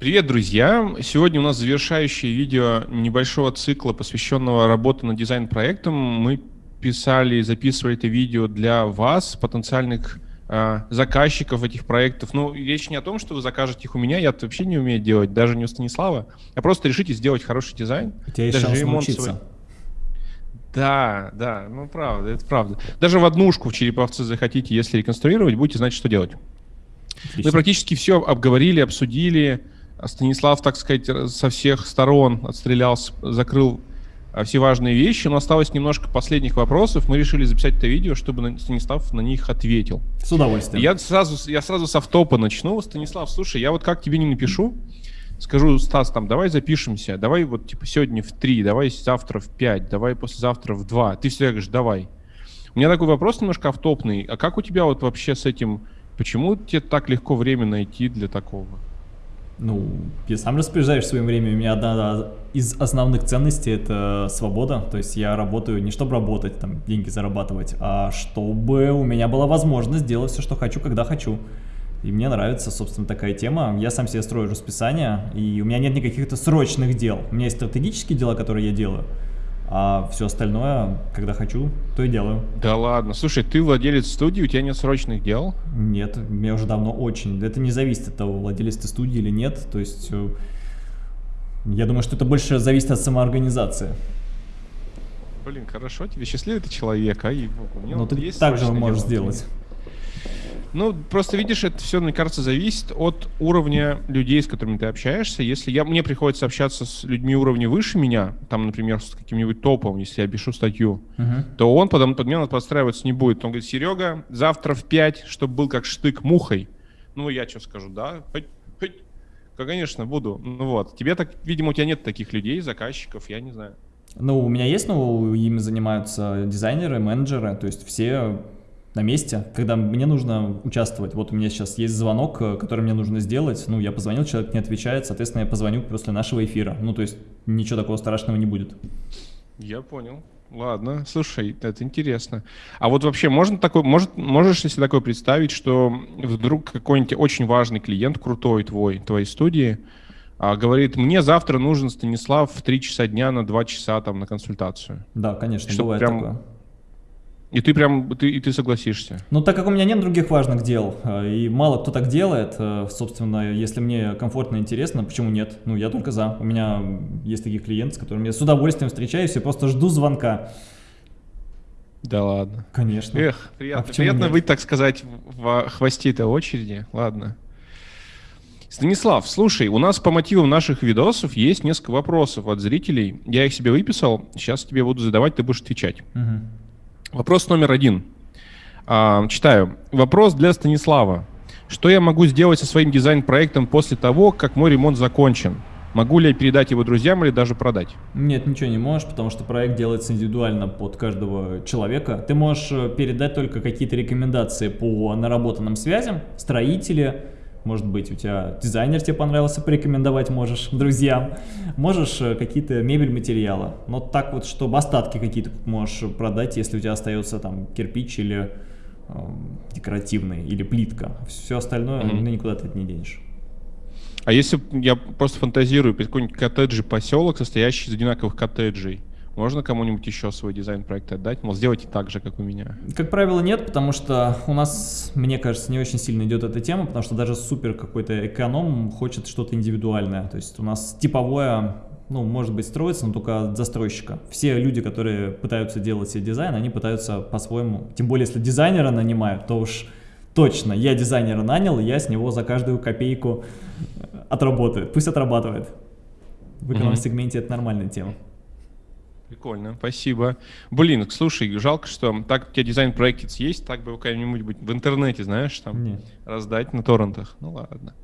Привет, друзья! Сегодня у нас завершающее видео небольшого цикла, посвященного работе над дизайн-проектом. Мы писали и записывали это видео для вас, потенциальных э, заказчиков этих проектов. Ну, речь не о том, что вы закажете их у меня, я это вообще не умею делать, даже не у Станислава. А просто решите сделать хороший дизайн. У тебя есть даже шанс научиться. свой. Да, да, ну правда, это правда. Даже в однушку в Череповце захотите, если реконструировать, будете знать, что делать. Отлично. Мы практически все обговорили, обсудили. Станислав, так сказать, со всех сторон отстрелялся, закрыл а, все важные вещи, но осталось немножко последних вопросов. Мы решили записать это видео, чтобы Станислав на них ответил. С удовольствием. Я сразу, я сразу с автопа начну. Станислав, слушай, я вот как тебе не напишу, скажу, Стас, там, давай запишемся, давай вот, типа, сегодня в 3, давай завтра в 5, давай послезавтра в 2. Ты всегда говоришь, давай. У меня такой вопрос немножко автопный. А как у тебя вот вообще с этим, почему тебе так легко время найти для такого? Ну, я сам распоряжаюсь своим временем. У меня одна из основных ценностей это свобода. То есть я работаю не чтобы работать, там, деньги зарабатывать, а чтобы у меня была возможность делать все, что хочу, когда хочу. И мне нравится, собственно, такая тема. Я сам себе строю расписание, и у меня нет никаких-то срочных дел. У меня есть стратегические дела, которые я делаю. А все остальное, когда хочу, то и делаю. Да ладно. Слушай, ты владелец студии, у тебя нет срочных дел? Нет, мне уже давно очень. Это не зависит от того, владелец ты студии или нет. То есть, э, я думаю, что это больше зависит от самоорганизации. Блин, хорошо, тебе счастливый ты человек, а? И, ну, ты есть так же можешь сделать. Ну, просто видишь, это все, мне кажется, зависит от уровня людей, с которыми ты общаешься. Если я, мне приходится общаться с людьми уровня выше меня, там, например, с каким-нибудь топом, если я пишу статью, uh-huh. то он под, под меня подстраиваться не будет. Он говорит, Серега, завтра в 5, чтобы был как штык мухой. Ну, я что скажу, да? Хоть, хоть. Конечно, буду. Ну вот. Тебе так, видимо, у тебя нет таких людей, заказчиков, я не знаю. Ну, у меня есть, но ими занимаются дизайнеры, менеджеры, то есть все на месте, когда мне нужно участвовать. Вот у меня сейчас есть звонок, э, который мне нужно сделать. Ну, я позвонил, человек не отвечает, соответственно, я позвоню после нашего эфира. Ну, то есть ничего такого страшного не будет. Я понял. Ладно, слушай, это интересно. А вот вообще можно такой, может, можешь ли себе такое представить, что вдруг какой-нибудь очень важный клиент, крутой твой, твоей студии, а, говорит, мне завтра нужен Станислав в 3 часа дня на 2 часа там на консультацию. Да, конечно, Чтобы бывает прям такое. И ты прям, ты, и ты согласишься? Ну, так как у меня нет других важных дел, э, и мало кто так делает, э, собственно, если мне комфортно и интересно, почему нет? Ну, я только за. У меня есть такие клиенты, с которыми я с удовольствием встречаюсь и просто жду звонка. Да ладно. Конечно. Эх, приятно, а приятно нет? быть, так сказать, в хвосте этой очереди. Ладно. Станислав, слушай, у нас по мотивам наших видосов есть несколько вопросов от зрителей. Я их себе выписал, сейчас тебе буду задавать, ты будешь отвечать. Угу. Вопрос номер один. А, читаю. Вопрос для Станислава. Что я могу сделать со своим дизайн-проектом после того, как мой ремонт закончен? Могу ли я передать его друзьям или даже продать? Нет, ничего не можешь, потому что проект делается индивидуально под каждого человека. Ты можешь э, передать только какие-то рекомендации по наработанным связям, строители, может быть, у тебя дизайнер тебе понравился, порекомендовать можешь друзьям. Можешь э, какие-то мебель, материалы. Но так вот, чтобы остатки какие-то можешь продать, если у тебя остается там кирпич или э, декоративный, или плитка. Все остальное, mm -hmm. ну, никуда ты это не денешь. А если я просто фантазирую, какой-нибудь коттеджный поселок, состоящий из одинаковых коттеджей, можно кому-нибудь еще свой дизайн-проект отдать? Мол, сделайте так же, как у меня. Как правило, нет, потому что у нас, мне кажется, не очень сильно идет эта тема, потому что даже супер какой-то эконом хочет что-то индивидуальное. То есть у нас типовое, ну, может быть, строится, но только от застройщика. Все люди, которые пытаются делать себе дизайн, они пытаются по-своему, тем более, если дизайнера нанимают, то уж точно, я дизайнера нанял, я с него за каждую копейку отработаю. Пусть отрабатывает. В эконом-сегменте это нормальная тема. Прикольно, спасибо. Блин, слушай, жалко, что так у тебя дизайн-проектец есть, так бы как-нибудь в интернете, знаешь, там Нет. раздать на торрентах. Ну ладно.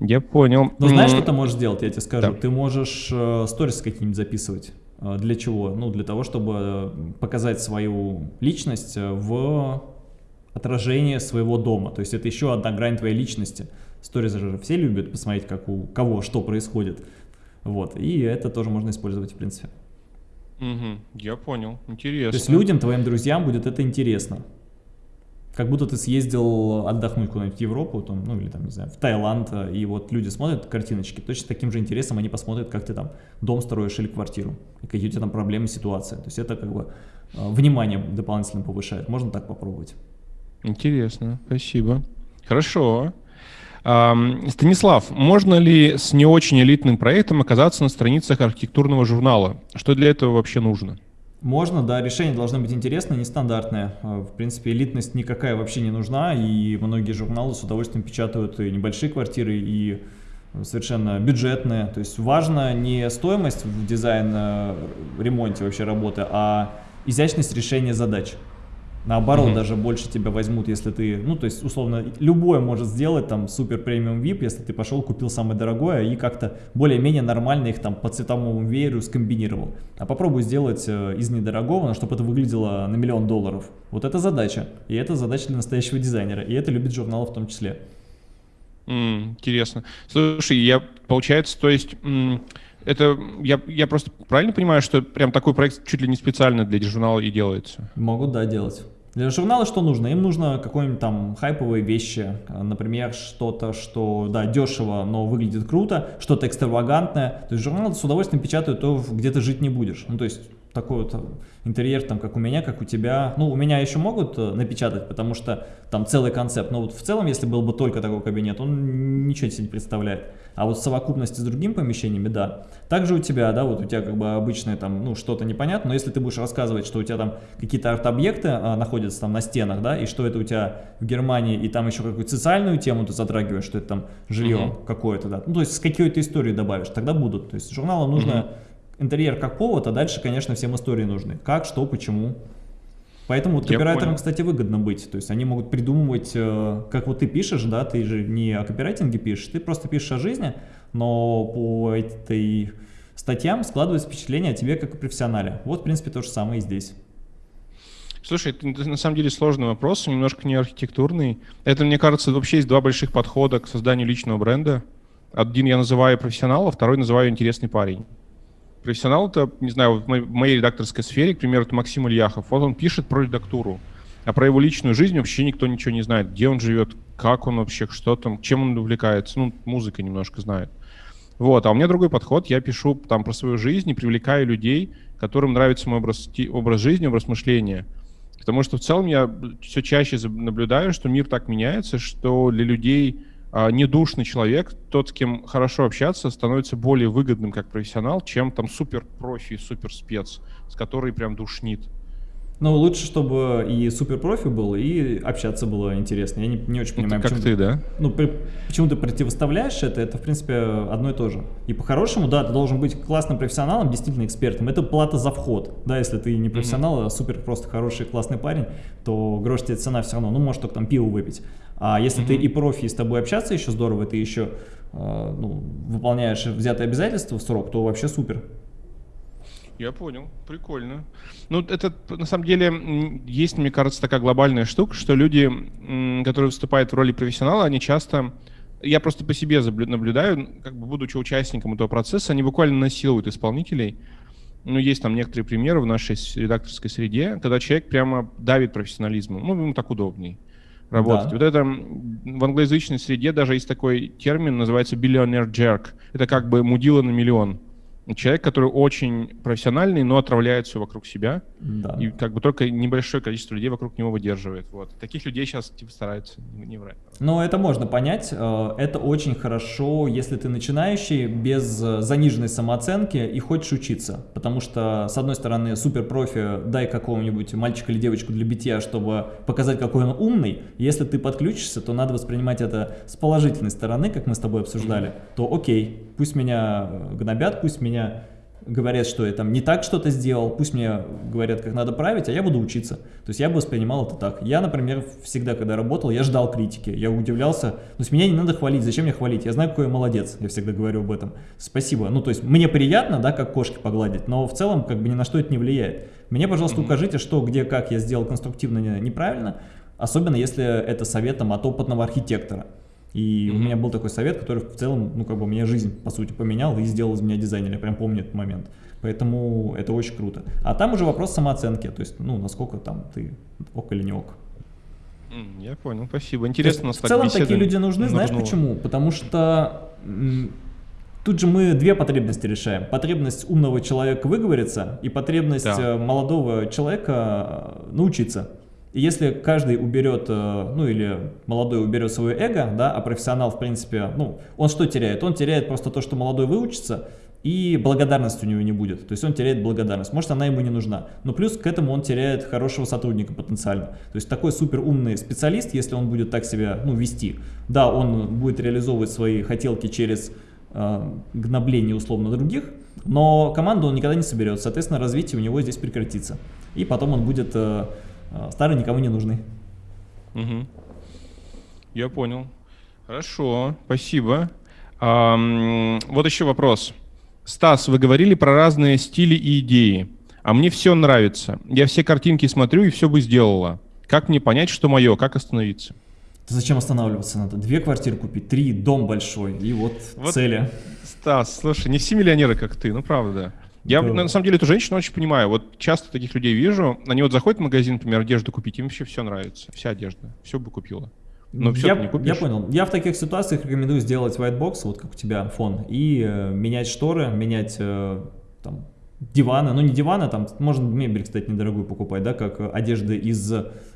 Я понял. Ну знаешь, что ты можешь сделать, я тебе скажу? Да. Ты можешь э, сторис какие-нибудь записывать. Э, для чего? Ну, для того, чтобы э, показать свою личность в отражение своего дома. То есть это еще одна грань твоей личности. Сторис же все любят посмотреть, как у кого что происходит. Вот. И это тоже можно использовать, в принципе. Угу, я понял, интересно. То есть людям, твоим друзьям будет это интересно. как будто ты съездил отдохнуть куда-нибудь в Европу, там, ну или там, не знаю, в Таиланд, и вот люди смотрят картиночки, точно таким же интересом они посмотрят, как ты там дом строишь или квартиру, и какие у тебя там проблемы, ситуации. То есть это как бы э, внимание дополнительно повышает. Можно так попробовать. Интересно, спасибо. Хорошо. Станислав, можно ли с не очень элитным проектом оказаться на страницах архитектурного журнала? Что для этого вообще нужно? Можно, да, решение должно быть интересное, нестандартное. А, в принципе, элитность никакая вообще не нужна, и многие журналы с удовольствием печатают и небольшие квартиры, и совершенно бюджетные. То есть важно не стоимость в дизайн-ремонте вообще работы, а изящность решения задач. Наоборот, mm -hmm. даже больше тебя возьмут, если ты, ну, то есть, условно, любое может сделать, там, супер премиум VIP, если ты пошел, купил самое дорогое и как-то более-менее нормально их там по цветовому вееру скомбинировал. А попробуй сделать э, из недорогого, чтобы это выглядело на миллион долларов. Вот это задача. И это задача для настоящего дизайнера. И это любит журнал в том числе. Mm, интересно. Слушай, я, получается, то есть... Это я, я просто правильно понимаю, что прям такой проект чуть ли не специально для журнала и делается? Могут, да, делать. Для журнала что нужно? Им нужно какие-нибудь там хайповые вещи, например, что-то, что, да, дешево, но выглядит круто, что-то экстравагантное. То есть журнал с удовольствием печатают то, где ты жить не будешь. Ну, то есть такой вот интерьер, там, как у меня, как у тебя. Ну, у меня еще могут э, напечатать, потому что там целый концепт. Но вот в целом, если был бы только такой кабинет, он ничего себе не представляет. А вот в совокупности с другими помещениями, да. Также у тебя, да, вот у тебя как бы обычное там, ну, что-то непонятно, но если ты будешь рассказывать, что у тебя там какие-то арт-объекты а, находятся там на стенах, да, и что это у тебя в Германии, и там еще какую-то социальную тему ты затрагиваешь, что это там жилье -huh. какое-то, да. Ну, то есть с какой-то историей добавишь, тогда будут. То есть журналам нужно -huh. Интерьер как повод, а дальше, конечно, всем истории нужны. Как, что, почему. Поэтому вот копирайтерам, кстати, выгодно быть. То есть они могут придумывать, э, как вот ты пишешь, да, ты же не о копирайтинге пишешь, ты просто пишешь о жизни, но по этой статьям складывается впечатление о тебе как о профессионале. Вот, в принципе, то же самое и здесь. Слушай, это на самом деле сложный вопрос, немножко не архитектурный. Это, мне кажется, вообще есть два больших подхода к созданию личного бренда. Один я называю профессионал, а второй называю интересный парень профессионал это, не знаю, в моей редакторской сфере, к примеру, это Максим Ильяхов. Вот он пишет про редактуру, а про его личную жизнь вообще никто ничего не знает. Где он живет, как он вообще, что там, чем он увлекается. Ну, музыка немножко знает. Вот, а у меня другой подход. Я пишу там про свою жизнь и привлекаю людей, которым нравится мой образ, образ жизни, образ мышления. Потому что в целом я все чаще наблюдаю, что мир так меняется, что для людей недушный человек, тот, с кем хорошо общаться, становится более выгодным как профессионал, чем там супер профи, супер спец, с которой прям душнит. Ну, лучше, чтобы и супер профи был, и общаться было интересно. Я не, не очень понимаю, это как ты, да? Ну, при, почему ты противоставляешь это, это, в принципе, одно и то же. И по-хорошему, да, ты должен быть классным профессионалом, действительно экспертом. Это плата за вход. Да, если ты не профессионал, mm -hmm. а супер просто хороший, классный парень, то грош тебе цена все равно. Ну, может, только там пиво выпить. А если mm -hmm. ты и профи, и с тобой общаться еще здорово, ты еще э, ну, выполняешь взятые обязательства в срок, то вообще супер. Я понял, прикольно. Ну, это на самом деле есть, мне кажется, такая глобальная штука, что люди, которые выступают в роли профессионала, они часто, я просто по себе наблюдаю, как бы будучи участником этого процесса, они буквально насилуют исполнителей. Ну, есть там некоторые примеры в нашей редакторской среде, когда человек прямо давит профессионализмом. Ну, ему так удобней работать. Да. Вот это в англоязычной среде даже есть такой термин, называется billionaire jerk. Это как бы мудила на миллион человек, который очень профессиональный, но отравляет все вокруг себя. Да. И как бы только небольшое количество людей вокруг него выдерживает. Вот. Таких людей сейчас типа стараются не, врать. Ну, это можно понять. Э, это очень хорошо, если ты начинающий, без э, заниженной самооценки и хочешь учиться. Потому что, с одной стороны, супер профи, дай какого-нибудь мальчика или девочку для битья, чтобы показать, какой он умный. Если ты подключишься, то надо воспринимать это с положительной стороны, как мы с тобой обсуждали. То окей, пусть меня гнобят, пусть меня меня говорят, что я там не так что-то сделал, пусть мне говорят, как надо править, а я буду учиться. То есть я бы воспринимал это так. Я, например, всегда, когда работал, я ждал критики, я удивлялся. То есть меня не надо хвалить, зачем мне хвалить? Я знаю, какой я молодец, я всегда говорю об этом. Спасибо. Ну, то есть мне приятно, да, как кошки погладить, но в целом как бы ни на что это не влияет. Мне, пожалуйста, укажите, что, где, как я сделал конструктивно неправильно, особенно если это советом от опытного архитектора. И mm -hmm. у меня был такой совет, который в целом, ну, как бы, мне жизнь, по сути, поменял и сделал из меня дизайнера. Я прям помню этот момент. Поэтому это очень круто. А там уже вопрос самооценки, то есть, ну, насколько там ты ок или не ок. Я понял, спасибо. Интересно, в целом такие люди нужны, знаешь почему? Потому что тут же мы две потребности решаем. Потребность умного человека выговориться и потребность да. Э, молодого человека э, научиться. И если каждый уберет, э, ну или молодой уберет свое эго, да, а профессионал, в принципе, ну, он что теряет? Он теряет просто то, что молодой выучится, и благодарность у него не будет. То есть он теряет благодарность. Может, она ему не нужна. Но плюс к этому он теряет хорошего сотрудника потенциально. То есть такой супер умный специалист, если он будет так себя ну, вести, да, он будет реализовывать свои хотелки через э, гнобление условно других, но команду он никогда не соберет. Соответственно, развитие у него здесь прекратится. И потом он будет э, э старый, никому не нужный. Угу. Я понял. Хорошо, спасибо. А, вот еще вопрос. Стас, вы говорили про разные стили и идеи. А мне все нравится. Я все картинки смотрю и все бы сделала. Как мне понять, что мое, как остановиться? Зачем останавливаться надо? Две квартиры купить, три, дом большой, и вот, вот цели. Стас, слушай, не все миллионеры, как ты, ну правда. Я да. на самом деле эту женщину очень понимаю. Вот часто таких людей вижу, они вот заходят в магазин, например, одежду купить, им вообще все нравится, вся одежда, все бы купила. Но все я, не купишь. Я понял. Я в таких ситуациях рекомендую сделать white box, вот как у тебя фон, и э, менять шторы, менять э, там, диваны. Ну, не диваны, там можно мебель, кстати, недорогую покупать, да, как одежды из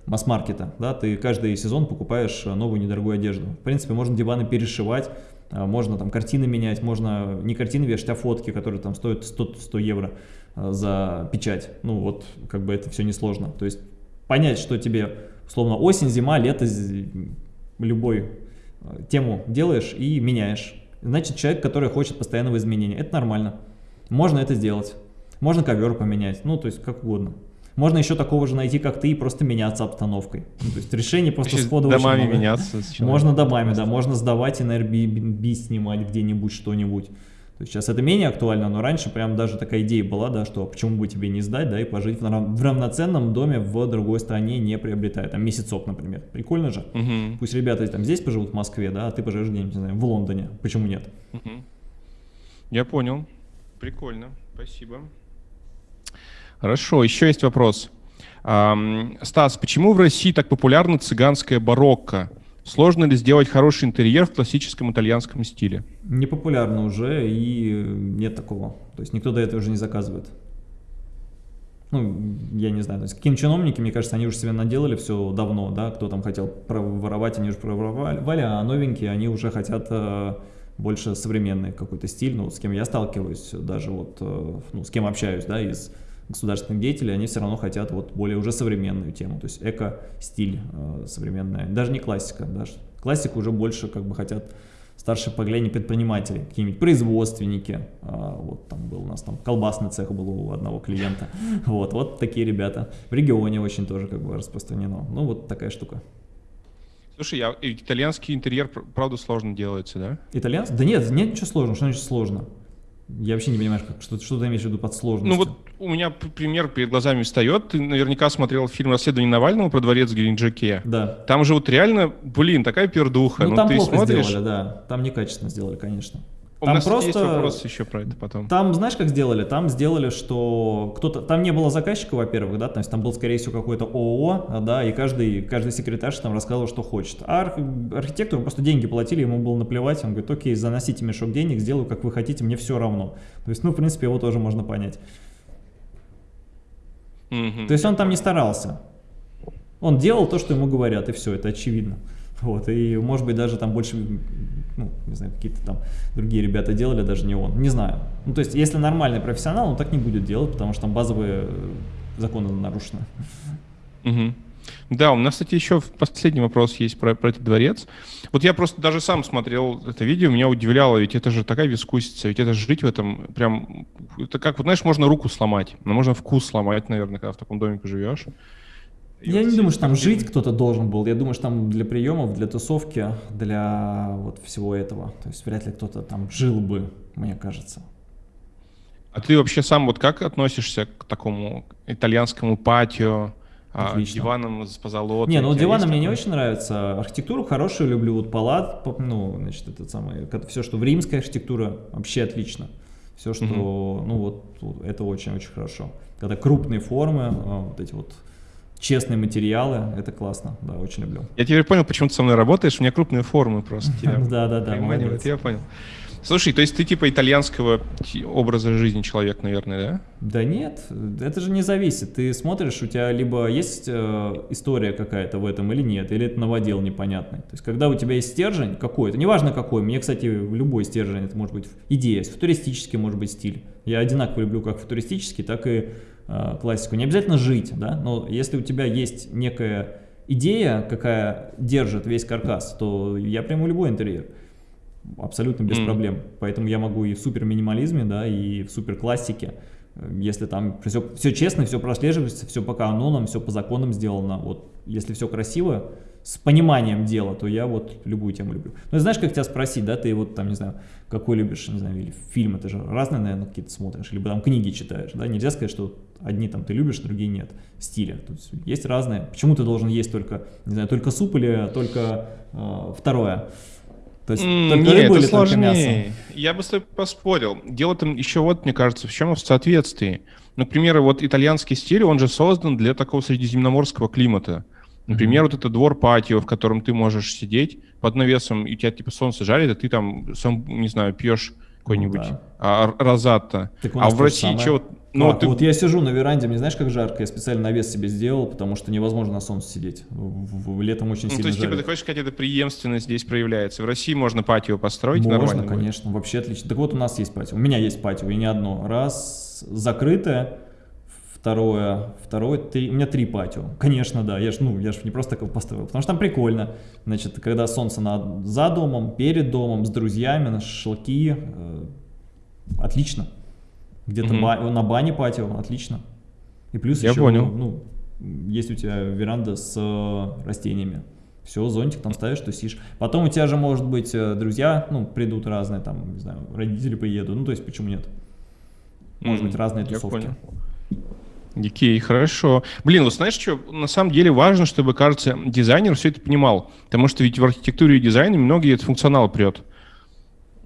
масс-маркета. Да, ты каждый сезон покупаешь новую недорогую одежду. В принципе, можно диваны перешивать, можно там картины менять, можно не картины вешать, а фотки, которые там стоят 100, 100 евро э, за печать. Ну, вот, как бы это все несложно. То есть понять, что тебе, условно, осень, зима, лето, любой э, тему делаешь и меняешь. Значит, человек, который хочет постоянного изменения. Это нормально. Можно это сделать. Можно ковер поменять, ну, то есть как угодно. Можно еще такого же найти, как ты, и просто меняться обстановкой. Ну, то есть решение просто сходу Домами меняться. Можно домами, да, можно сдавать и на Airbnb снимать где-нибудь что-нибудь. То есть сейчас это менее актуально, но раньше прям даже такая идея была, да, что почему бы тебе не сдать, да, и пожить в, рав в равноценном доме в другой стране, не приобретая, там, месяцок, например. Прикольно же? Угу. Пусть ребята там здесь поживут в Москве, да, а ты поживешь где-нибудь, не знаю, в Лондоне. Почему нет? Угу. Я понял. Прикольно. Спасибо. Хорошо, еще есть вопрос. Стас, почему в России так популярна цыганская барокко? Сложно ли сделать хороший интерьер в классическом итальянском стиле? Не популярно уже и нет такого. То есть никто до этого уже не заказывает. Ну, я не знаю, то есть какие чиновники, мне кажется, они уже себе наделали все давно, да, кто там хотел проворовать, они уже проворовали, а новенькие, они уже хотят э, больше современный какой-то стиль, ну, с кем я сталкиваюсь, даже вот, э, ну, с кем общаюсь, да, из государственных деятелей, они все равно хотят вот более уже современную тему, то есть эко-стиль э, современная, даже не классика, даже классика уже больше как бы хотят старшее поколение предпринимателей, какие-нибудь производственники, а, вот там был у нас там колбасный цех был у одного клиента, вот, вот такие ребята, в регионе очень тоже как бы распространено, ну вот такая штука. Слушай, я, итальянский интерьер, правда, сложно делается, да? Итальянский? Да нет, нет ничего сложного, что значит сложно? Я вообще не понимаю, как, что, что ты имеешь в виду под сложностью. Ну вот у меня пример перед глазами встает. Ты наверняка смотрел фильм «Расследование Навального» про дворец в Геленджике. Да. Там же вот реально, блин, такая пердуха. Ну, ну там ты плохо смотришь... сделали, да. Там некачественно сделали, конечно. У там нас просто... есть вопрос еще про это потом. Там, знаешь, как сделали? Там сделали, что кто-то... Там не было заказчика, во-первых, да, то есть там был, скорее всего, какой-то ООО, да, и каждый, каждый секретарь там рассказывал, что хочет. А арх... архитектору просто деньги платили, ему было наплевать, он говорит, окей, заносите мешок денег, сделаю, как вы хотите, мне все равно. То есть, ну, в принципе, его тоже можно понять. Mm -hmm. То есть он там не старался. Он делал то, что ему говорят, и все, это очевидно. Вот, и может быть даже там больше, ну, не знаю, какие-то там другие ребята делали, даже не он, не знаю. Ну, то есть, если нормальный профессионал, он так не будет делать, потому что там базовые законы нарушены. Угу. Да, у нас, кстати, еще последний вопрос есть про, про этот дворец. Вот я просто даже сам смотрел это видео, меня удивляло, ведь это же такая вискусица, ведь это жить в этом прям... Это как, вот знаешь, можно руку сломать, но можно вкус сломать, наверное, когда в таком домике живешь. Я не думаю, что там жить кто-то должен был. Я думаю, что там для приемов, для тусовки, для вот всего этого. То есть вряд ли кто-то там жил бы, мне кажется. А ты вообще сам вот как относишься к такому итальянскому патио, а, Отлично. диванам с позолотой? Не, ну диваны мне не очень нравятся. Архитектуру хорошую люблю. Вот палат, ну, значит, это самое, все, что в римской архитектуре, вообще отлично. Все, что, угу. ну вот, это очень-очень хорошо. Когда крупные формы, а, вот эти вот честные материалы, это классно, да, очень люблю. Я теперь понял, почему ты со мной работаешь, у меня крупные формы просто. Да, да, да. Я понял. Слушай, то есть ты типа итальянского образа жизни человек, наверное, да? Да нет, это же не зависит. Ты смотришь, у тебя либо есть э, история какая-то в этом или нет, или это новодел непонятный. То есть когда у тебя есть стержень какой-то, неважно какой, мне, кстати, любой стержень, это может быть идея, футуристический может быть стиль. Я одинаково люблю как футуристический, так и классику. Не обязательно жить, да, но если у тебя есть некая идея, какая держит весь каркас, то я приму любой интерьер абсолютно без mm. проблем. Поэтому я могу и в супер минимализме, да, и в супер классике, если там все, все честно, все прослеживается, все по канонам, все по законам сделано. Вот если все красиво, с пониманием дела, то я вот любую тему люблю. Ну, знаешь, как тебя спросить, да, ты вот там, не знаю, какой любишь, не знаю, или фильмы, ты же разные, наверное, какие-то смотришь, либо там книги читаешь, да, нельзя сказать, что одни там ты любишь, другие нет, стиля. То есть есть разные. Почему ты должен есть только, не знаю, только суп или только э, второе? То есть mm, только нет, рыбу это или сложнее. только мясо? Я бы с тобой поспорил. Дело там еще вот, мне кажется, в чем в соответствии. Например, вот итальянский стиль, он же создан для такого средиземноморского климата. Например, mm-hmm. вот это двор патио, в котором ты можешь сидеть под навесом, и тебя типа солнце жарит, а ты там, сам, не знаю, пьешь какой-нибудь ну, да. а, розатто. А в России что ну, ты... Вот я сижу на веранде, мне знаешь, как жарко? Я специально навес себе сделал, потому что невозможно на солнце сидеть. В, в, летом очень ну, сильно То есть, жарит. типа, ты хочешь сказать, эта преемственность здесь проявляется? В России можно патио построить можно, нормально? Можно, конечно, вообще отлично. Так вот, у нас есть патио. У меня есть патио, и не одно. Раз, закрытое, второе, второе, три, у меня три патио. Конечно, да, я ж, ну, я ж не просто так построил, потому что там прикольно. Значит, когда солнце над, за домом, перед домом, с друзьями, на шашлыки, э, отлично. Где-то угу. ба на бане патио, отлично. И плюс Я еще, понял. ну, есть у тебя веранда с э, растениями. Все, зонтик там ставишь, тусишь. Потом у тебя же, может быть, э, друзья, ну, придут разные, там, не знаю, родители приедут. Ну, то есть, почему нет? Может mm, быть, разные тусовки. Я понял. Окей, хорошо. Блин, вот знаешь что, на самом деле важно, чтобы, кажется, дизайнер все это понимал. Потому что ведь в архитектуре и дизайне многие этот функционал прет.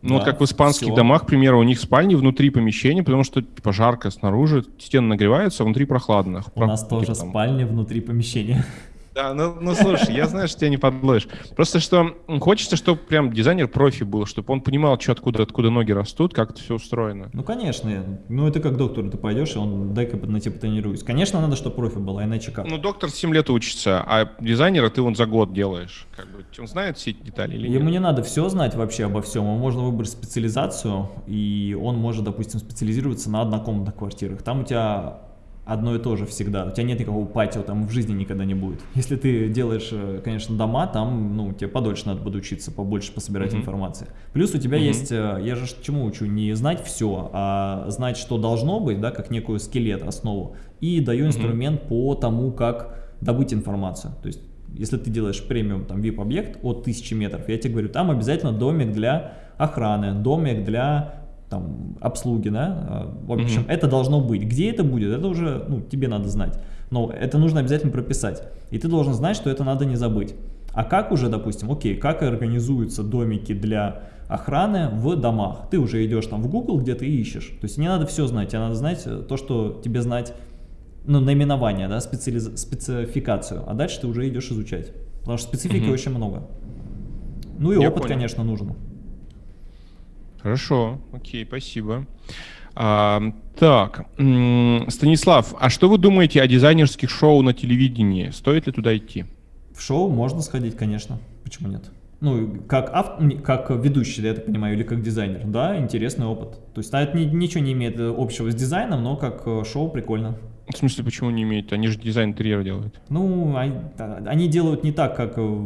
Ну, да, вот как в испанских все. домах, к примеру, у них спальни внутри помещения, потому что типа жарко снаружи, стены нагреваются, а внутри прохладно. У нас тоже там. спальня внутри помещения. Да, ну, ну слушай, я знаю, что тебя не подловишь. Просто что хочется, чтобы прям дизайнер профи был, чтобы он понимал, что откуда, откуда ноги растут, как это все устроено. Ну, конечно. Ну, это как доктор, ты пойдешь, и он дай-ка на тебя потренируюсь. Конечно, надо, чтобы профи был, а иначе как? Ну, доктор 7 лет учится, а дизайнера ты он за год делаешь. Как бы, он знает все эти детали или Ему нет? не надо все знать вообще обо всем. Ему можно выбрать специализацию, и он может, допустим, специализироваться на однокомнатных квартирах. Там у тебя одно и то же всегда. У тебя нет никакого патио, там в жизни никогда не будет. Если ты делаешь, э, конечно, дома, там, ну, тебе подольше надо будет учиться, побольше пособирать mm -hmm. информации. Плюс у тебя mm -hmm. есть, э, я же чему учу, не знать все, а знать, что должно быть, да, как некую скелет, основу, и даю инструмент mm -hmm. по тому, как добыть информацию. То есть, если ты делаешь премиум, там, VIP-объект от 1000 метров, я тебе говорю, там обязательно домик для охраны, домик для там, обслуги, да, а, в общем, mm -hmm. это должно быть. Где это будет, это уже, ну, тебе надо знать. Но это нужно обязательно прописать. И ты должен знать, что это надо не забыть. А как уже, допустим, окей, как организуются домики для охраны в домах? Ты уже идешь там в Google, где ты ищешь. То есть не надо все знать, тебе надо знать э, то, что тебе знать, ну, наименование, да, специализ... спецификацию. А дальше ты уже идешь изучать. Потому что специфики mm -hmm. очень много. Ну и Я опыт, понял. конечно, нужен. Хорошо, окей, спасибо. А, так, Станислав, а что вы думаете о дизайнерских шоу на телевидении? Стоит ли туда идти? В шоу можно сходить, конечно. Почему нет? Ну, как, ав... как ведущий, я так понимаю, или как дизайнер. Да, интересный опыт. То есть это ничего не имеет общего с дизайном, но как э, шоу прикольно. В смысле, почему не имеет? Они же дизайн интерьера делают. Ну, они делают не так, как э,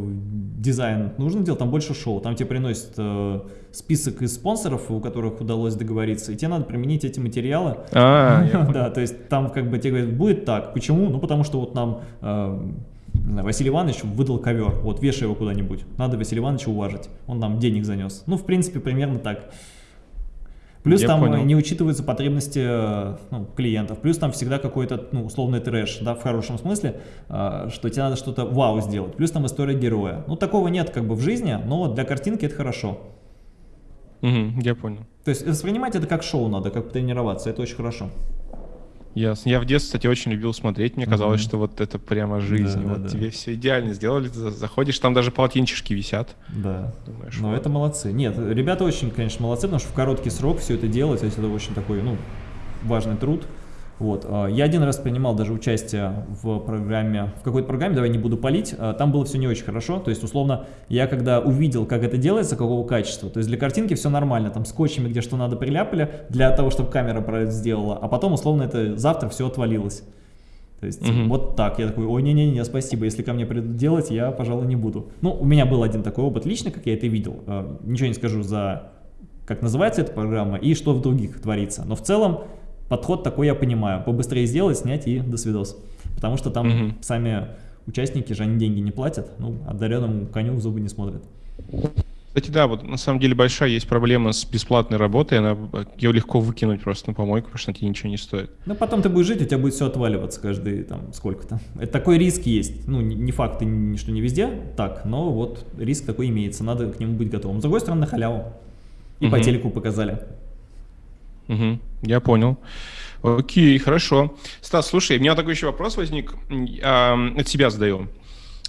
дизайн нужно делать, там больше шоу. Там тебе приносят э, список из спонсоров, у которых удалось договориться, и тебе надо применить эти материалы. А, Да, то есть там как бы тебе говорят, будет так. Почему? Ну, потому что вот нам... Э, Василий Иванович выдал ковер, вот вешай его куда-нибудь, надо Василия Ивановича уважить, он нам денег занес. Ну, в принципе, примерно так. Плюс Я там понял. не учитываются потребности ну, клиентов. Плюс там всегда какой-то ну, условный трэш, да, в хорошем смысле, э, что тебе надо что-то вау сделать. Плюс там история героя. Ну, такого нет как бы в жизни, но для картинки это хорошо. Угу, я понял. То есть воспринимать это как шоу надо, как тренироваться, это очень хорошо. Ясно. Я в детстве, кстати, очень любил смотреть. Мне казалось, Мгм. что вот это прямо жизнь. Да, вот да, да. тебе все идеально сделали. Ты за- заходишь, там даже полотенчишки висят. Да. Думаешь, Но вот. это молодцы. Нет, ребята очень, конечно, молодцы, потому что в короткий срок все это делать, то есть это очень такой, ну, важный труд. Вот. а, Я один раз принимал даже участие в программе, в какой-то программе, давай не буду палить, а, там было все не очень хорошо, то есть, условно, я когда увидел, как это делается, какого качества, то есть для картинки все нормально, там скотчами где что надо приляпали, для того, чтобы камера сделала, а потом, условно, это завтра все отвалилось. То есть Мгм. вот так. Я такой, ой, не-не-не, спасибо, если ко мне придут делать, я, пожалуй, не буду. Ну, у меня был один такой опыт лично, как я это видел. Э, Ничего не скажу за, как называется эта программа и что в других творится. Но в целом подход такой я понимаю. Побыстрее сделать, снять и до свидос. Потому что там Мгм. сами участники же, они деньги не платят. Ну, одаренному коню в зубы не смотрят. Кстати, да, вот на самом деле большая есть проблема с бесплатной работой. Она, ее легко выкинуть просто на помойку, потому что тебе ничего не стоит. Ну, потом ты будешь жить, у тебя будет все отваливаться каждый, там, сколько-то. Это такой риск есть. Ну, не, факт, что не везде так, но вот риск такой имеется, надо к нему быть готовым. С другой стороны, на халяву. И по Мгм. телеку показали. Мгм, я понял. Окей, хорошо. Стас, слушай, у меня такой еще вопрос возник. А, от себя задаю.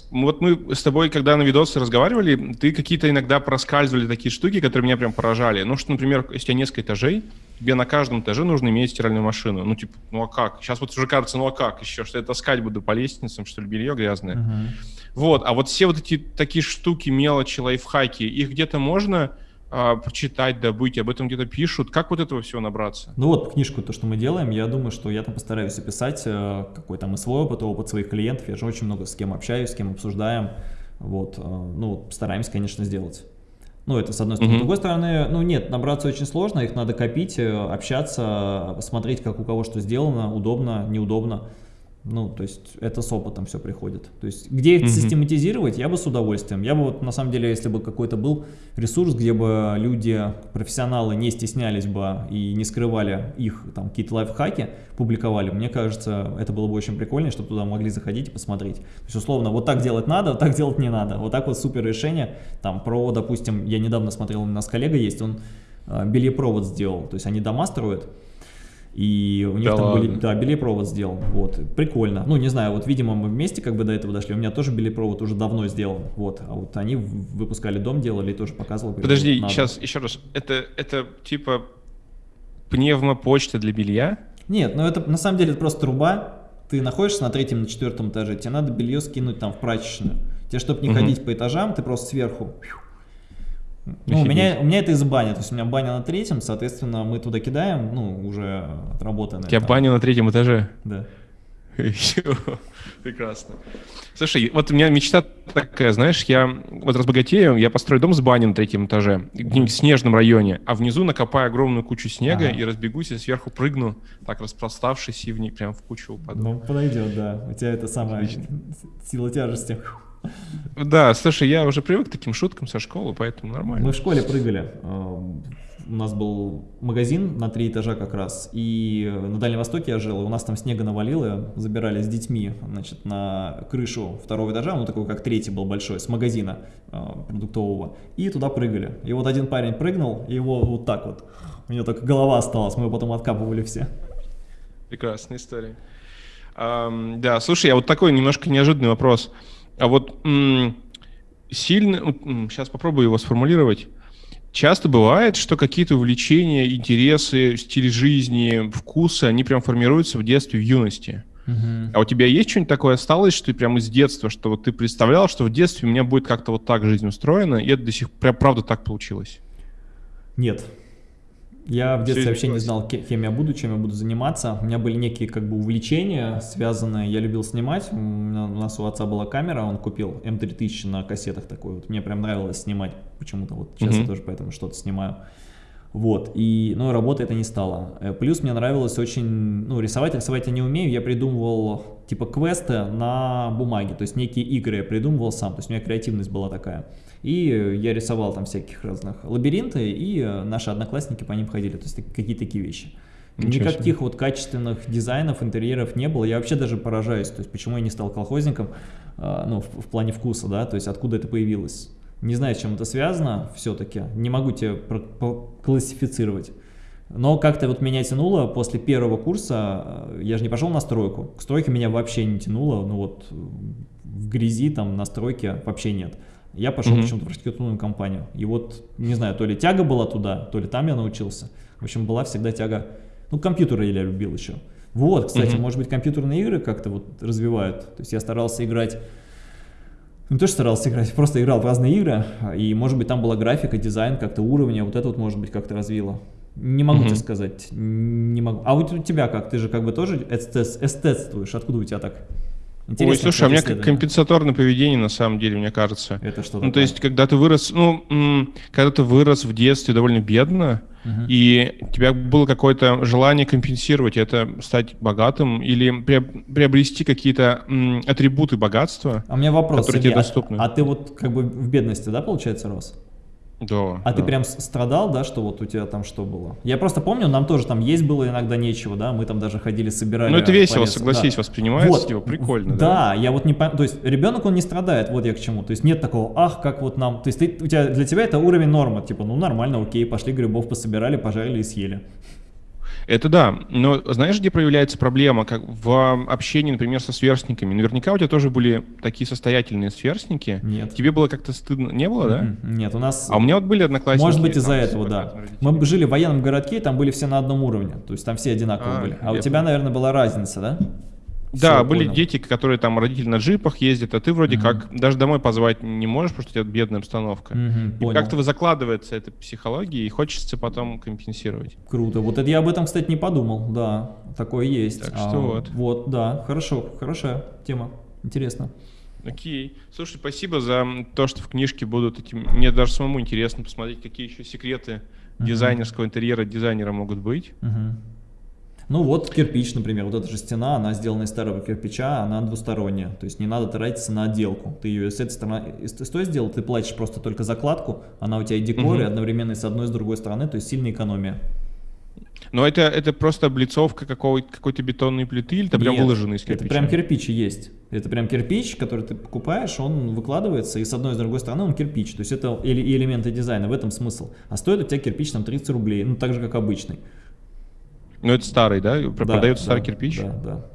Вот мы с тобой, когда на видосы разговаривали, ты какие-то иногда проскальзывали такие штуки, которые меня прям поражали. Ну, что, например, если у тебя несколько этажей, тебе на каждом этаже нужно иметь стиральную машину. Ну, типа, ну а как? Сейчас вот уже кажется, ну а как еще? Что я таскать буду по лестницам, что ли, белье грязное? Мгм. Вот, а вот все вот эти такие штуки, мелочи, лайфхаки, их где-то можно а, прочитать, добыть, об этом где-то пишут. Как вот этого всего набраться? Ну вот, книжку, то, что мы делаем, я думаю, что я там постараюсь описать, э, какой там и свой опыт, опыт своих клиентов. Я же очень много с кем общаюсь, с кем обсуждаем. Вот, э, ну, стараемся, конечно, сделать. Ну, это с одной стороны. Мгм. С другой стороны, ну нет, набраться очень сложно, их надо копить, э, общаться, смотреть, как у кого что сделано, удобно, неудобно. Ну, то есть это с опытом все приходит. То есть где их Мгм. систематизировать, я бы с удовольствием. Я бы вот, на самом деле, если бы какой-то был ресурс, где бы люди, профессионалы не стеснялись бы и не скрывали их там какие-то лайфхаки, публиковали, мне кажется, это было бы очень прикольно, чтобы туда могли заходить и посмотреть. То есть, условно, вот так делать надо, вот так делать не надо. Вот так вот супер решение. Там про, допустим, я недавно смотрел, у нас коллега есть, он э, бельепровод сделал. То есть они дома строят, и у них Да там были, ладно? да, белепровод сделал, вот, прикольно. Ну, не знаю, вот, видимо, мы вместе как бы до этого дошли, у меня тоже белепровод уже давно сделан, вот, а вот они выпускали дом, делали и тоже показывал. Подожди, надо. сейчас еще раз. Это, это типа пневмопочта для белья? Нет, ну это на самом деле это просто труба, ты находишься на третьем, на четвертом этаже, тебе надо белье скинуть там в прачечную. Тебе, чтобы не Мгм. ходить по этажам, ты просто сверху. Ну, у меня, у меня это из бани, то есть у меня баня на третьем, соответственно, мы туда кидаем, ну, уже отработанное. У тебя там. баня на третьем этаже. Да. Прекрасно. Слушай, вот у меня мечта такая, знаешь, я вот разбогатею, я построю дом с баней на третьем этаже, в снежном районе, а внизу накопаю огромную кучу снега Ага. и разбегусь, и сверху прыгну, так распроставшись, и в ней прям в кучу упаду. Ну, подойдет, да. У тебя это самая Отлично. сила тяжести. Да, слушай, я уже привык к таким шуткам со школы, поэтому нормально. Мы в школе прыгали. Эм, У нас был магазин на три этажа как раз, и на Дальнем Востоке я жил, и у нас там снега навалило, забирали с детьми, значит, на крышу второго этажа, ну такой как третий был большой, с магазина э, продуктового, и туда прыгали. И вот один парень прыгнул, и его вот так вот, у него только голова осталась, мы его потом откапывали все. Прекрасная история. Ам, да, слушай, а вот такой немножко неожиданный вопрос. А вот сильно, сейчас попробую его сформулировать. Часто бывает, что какие-то увлечения, интересы, стиль жизни, вкусы, они прям формируются в детстве, в юности. А у тебя есть что-нибудь такое осталось, что ты прям из детства, что вот ты представлял, что в детстве у меня будет как-то вот так жизнь устроена, и это до сих пор, правда, так получилось? Нет. Я в детстве вообще не знал, ке- кем я буду, чем я буду заниматься. У меня были некие как бы увлечения, связанные, я любил снимать. У, меня- у нас у отца была камера, он купил М3000 на кассетах такой. Вот мне прям нравилось снимать почему-то. Вот сейчас я Мгм. тоже поэтому что-то снимаю. Вот, и, ну, работа это не стало. Э, Плюс мне нравилось очень, ну, рисовать, рисовать я не умею, я придумывал, типа, квесты на бумаге, то есть некие игры я придумывал сам, то есть у меня креативность была такая. И э, я рисовал там всяких разных лабиринты, и э, наши одноклассники по ним ходили, то есть какие-то такие вещи. Ничего себе. Никаких вот качественных дизайнов, интерьеров не было. Я вообще даже поражаюсь, то есть почему я не стал колхозником, а, ну, в, в плане вкуса, да, то есть откуда это появилось. Не знаю, с чем это связано все-таки, не могу тебе классифицировать. Но как-то вот меня тянуло после первого курса, э, я же не пошел на стройку, к стройке меня вообще не тянуло, ну вот в грязи там на стройке вообще нет. Я пошел mm-hmm. почему-то в архитектурную компанию. И вот, не знаю, то ли тяга была туда, то ли там я научился. В общем, была всегда тяга. Ну, компьютеры я любил еще. Вот, кстати, mm-hmm. может быть, компьютерные игры как-то вот развивают. То есть я старался играть не то, что старался играть, просто играл в разные игры, и, может быть, там была графика, дизайн, как-то уровня, вот это вот, может быть, как-то развило. Не могу mm -hmm. тебе сказать, не могу. А вот у тебя как? Ты же как бы тоже эстетствуешь, откуда у тебя так? Интересно, Ой, слушай, а у меня компенсаторное поведение, на самом деле, мне кажется. Это что Ну, такое? то есть, когда ты вырос, ну, когда ты вырос в детстве довольно бедно, угу. и у тебя было какое-то желание компенсировать это, стать богатым или приобрести какие-то атрибуты богатства, а у меня вопрос, которые Сергей, тебе доступны. А, а ты вот как бы в бедности, да, получается, рос? Да. А да. ты прям страдал, да, что вот у тебя там что было? Я просто помню, нам тоже там есть было иногда нечего, да, мы там даже ходили, собирали. Ну это весело, полез, согласись, да. воспринимается вот. типа прикольно, да? Да, я вот не понимаю, то есть ребенок он не страдает, вот я к чему, то есть нет такого, ах, как вот нам, то есть ты, у тебя, для тебя это уровень нормы, типа, ну нормально, окей, пошли грибов пособирали, пожарили и съели. Это да, но знаешь, где проявляется проблема? Как в общении, например, со сверстниками. Наверняка у тебя тоже были такие состоятельные сверстники. Нет. Тебе было как-то стыдно? Не было, да? Нет, у нас... А у меня вот были одноклассники. Может быть из-за этого, да. Мы жили в военном городке, там были все на одном уровне. То есть там все одинаковые а, были. А у тебя, наверное, была разница, да? Да, Все, были понял. дети, которые там родители на джипах ездят, а ты вроде угу. как даже домой позвать не можешь, потому что у тебя бедная обстановка. Угу, и как-то закладывается эта психология, и хочется потом компенсировать. Круто. Вот это я об этом, кстати, не подумал. Да, такое есть. Так что а, вот. Вот, да, хорошо, хорошая тема. Интересно. Окей. Слушай, спасибо за то, что в книжке будут эти... Мне даже самому интересно посмотреть, какие еще секреты угу. дизайнерского интерьера дизайнера могут быть. Угу. Ну вот кирпич, например, вот эта же стена, она сделана из старого кирпича, она двусторонняя, то есть не надо тратиться на отделку. Ты ее с этой стороны, с той сделал, ты платишь просто только закладку, она у тебя и декор, угу. и одновременно и с одной, и с другой стороны, то есть сильная экономия. Но это, это просто облицовка какой-то какой бетонной плиты или это Нет, прям выложенный из кирпича? это прям кирпич есть. Это прям кирпич, который ты покупаешь, он выкладывается, и с одной и с другой стороны он кирпич. То есть это элементы дизайна, в этом смысл. А стоит у тебя кирпич там 30 рублей, ну так же, как обычный. Ну, это старый, да? Продается да, старый кирпич? Да, да.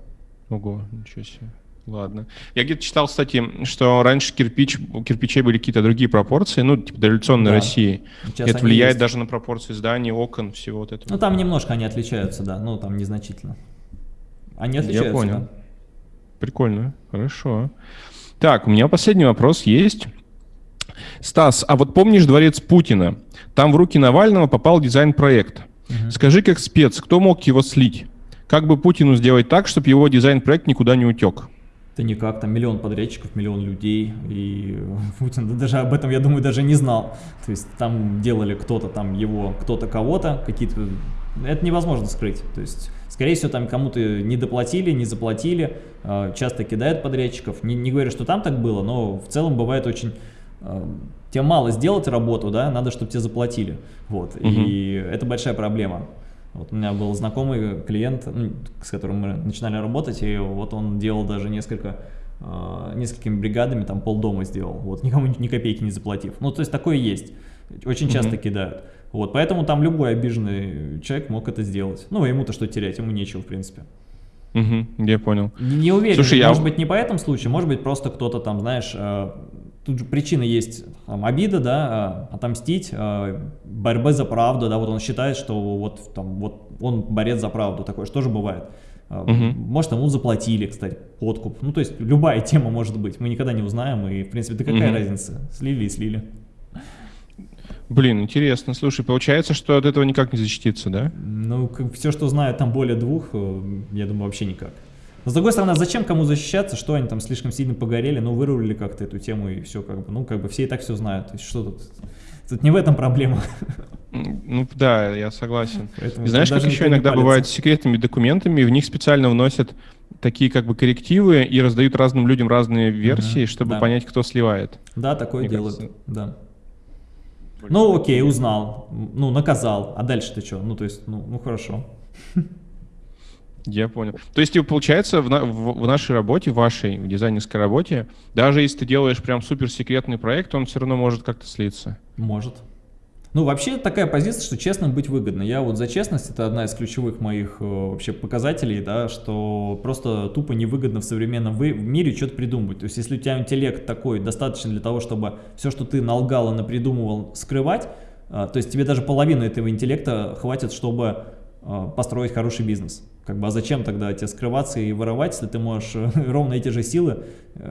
Ого, ничего себе. Ладно. Я где-то читал, кстати, что раньше кирпич, у кирпичей были какие-то другие пропорции, ну, типа дореволюционной да. России. Сейчас это влияет есть. даже на пропорции зданий, окон, всего вот этого. Ну, там немножко они отличаются, да, ну, там незначительно. Они отличаются, Я понял. Да. Прикольно, хорошо. Так, у меня последний вопрос есть. Стас, а вот помнишь дворец Путина? Там в руки Навального попал дизайн-проект. Угу. Скажи как спец, кто мог его слить? Как бы Путину сделать так, чтобы его дизайн-проект никуда не утек? Да никак, там миллион подрядчиков, миллион людей, и Путин даже об этом, я думаю, даже не знал. То есть там делали кто-то там его, кто-то кого-то, какие-то... Это невозможно скрыть. То есть, скорее всего, там кому-то не доплатили, не заплатили, а, часто кидают подрядчиков. Не, не говорю, что там так было, но в целом бывает очень а, тебе мало сделать работу, да, надо, чтобы тебе заплатили. Вот, угу. и это большая проблема. Вот у меня был знакомый клиент, ну, с которым мы начинали работать, и вот он делал даже несколько, э, несколькими бригадами, там полдома сделал, вот никому ни копейки не заплатив. Ну, то есть такое есть, очень часто mm кидают. Вот, поэтому там любой обиженный человек мог это сделать. Ну, ему-то что терять, ему нечего, в принципе. Угу, я понял. Не, не уверен, Слушай, может я... быть не по этому случаю, может быть просто кто-то там, знаешь, э, тут же причина есть там, обида, да, э, отомстить, э, борьбы за правду, да, вот он считает, что вот, там, вот он борец за правду, такое что же бывает. Угу. Может, ему заплатили, кстати, подкуп. Ну, то есть любая тема может быть. Мы никогда не узнаем, и, в принципе, да какая угу. разница? Слили и слили. Блин, интересно. Слушай, получается, что от этого никак не защититься, да? Ну, как, все, что знаю, там более двух, я думаю, вообще никак. Но с другой стороны, а зачем кому защищаться, что они там слишком сильно погорели, ну вырулили как-то эту тему и все как бы, ну как бы все и так все знают, то есть что тут, тут не в этом проблема. Ну да, я согласен. Поэтому и знаешь, как еще иногда бывает с секретными документами, в них специально вносят такие как бы коррективы и раздают разным людям разные версии, угу, чтобы да. понять, кто сливает. Да, такое Мне делают, кажется. да. Ну окей, узнал, ну наказал, а дальше ты что? Ну то есть, ну, ну хорошо. Я понял. То есть, типа, получается, в, на, в, в нашей работе, вашей в дизайнерской работе, даже если ты делаешь прям суперсекретный проект, он все равно может как-то слиться. Может. Ну, вообще такая позиция, что честным быть выгодно. Я вот за честность, это одна из ключевых моих э, вообще показателей, да, что просто тупо невыгодно в современном мире что-то придумывать. То есть, если у тебя интеллект такой достаточно для того, чтобы все, что ты налгал и напридумывал, скрывать, э, то есть тебе даже половину этого интеллекта хватит, чтобы э, построить хороший бизнес. Как бы, а зачем тогда тебе скрываться и воровать, если ты можешь ровно эти же силы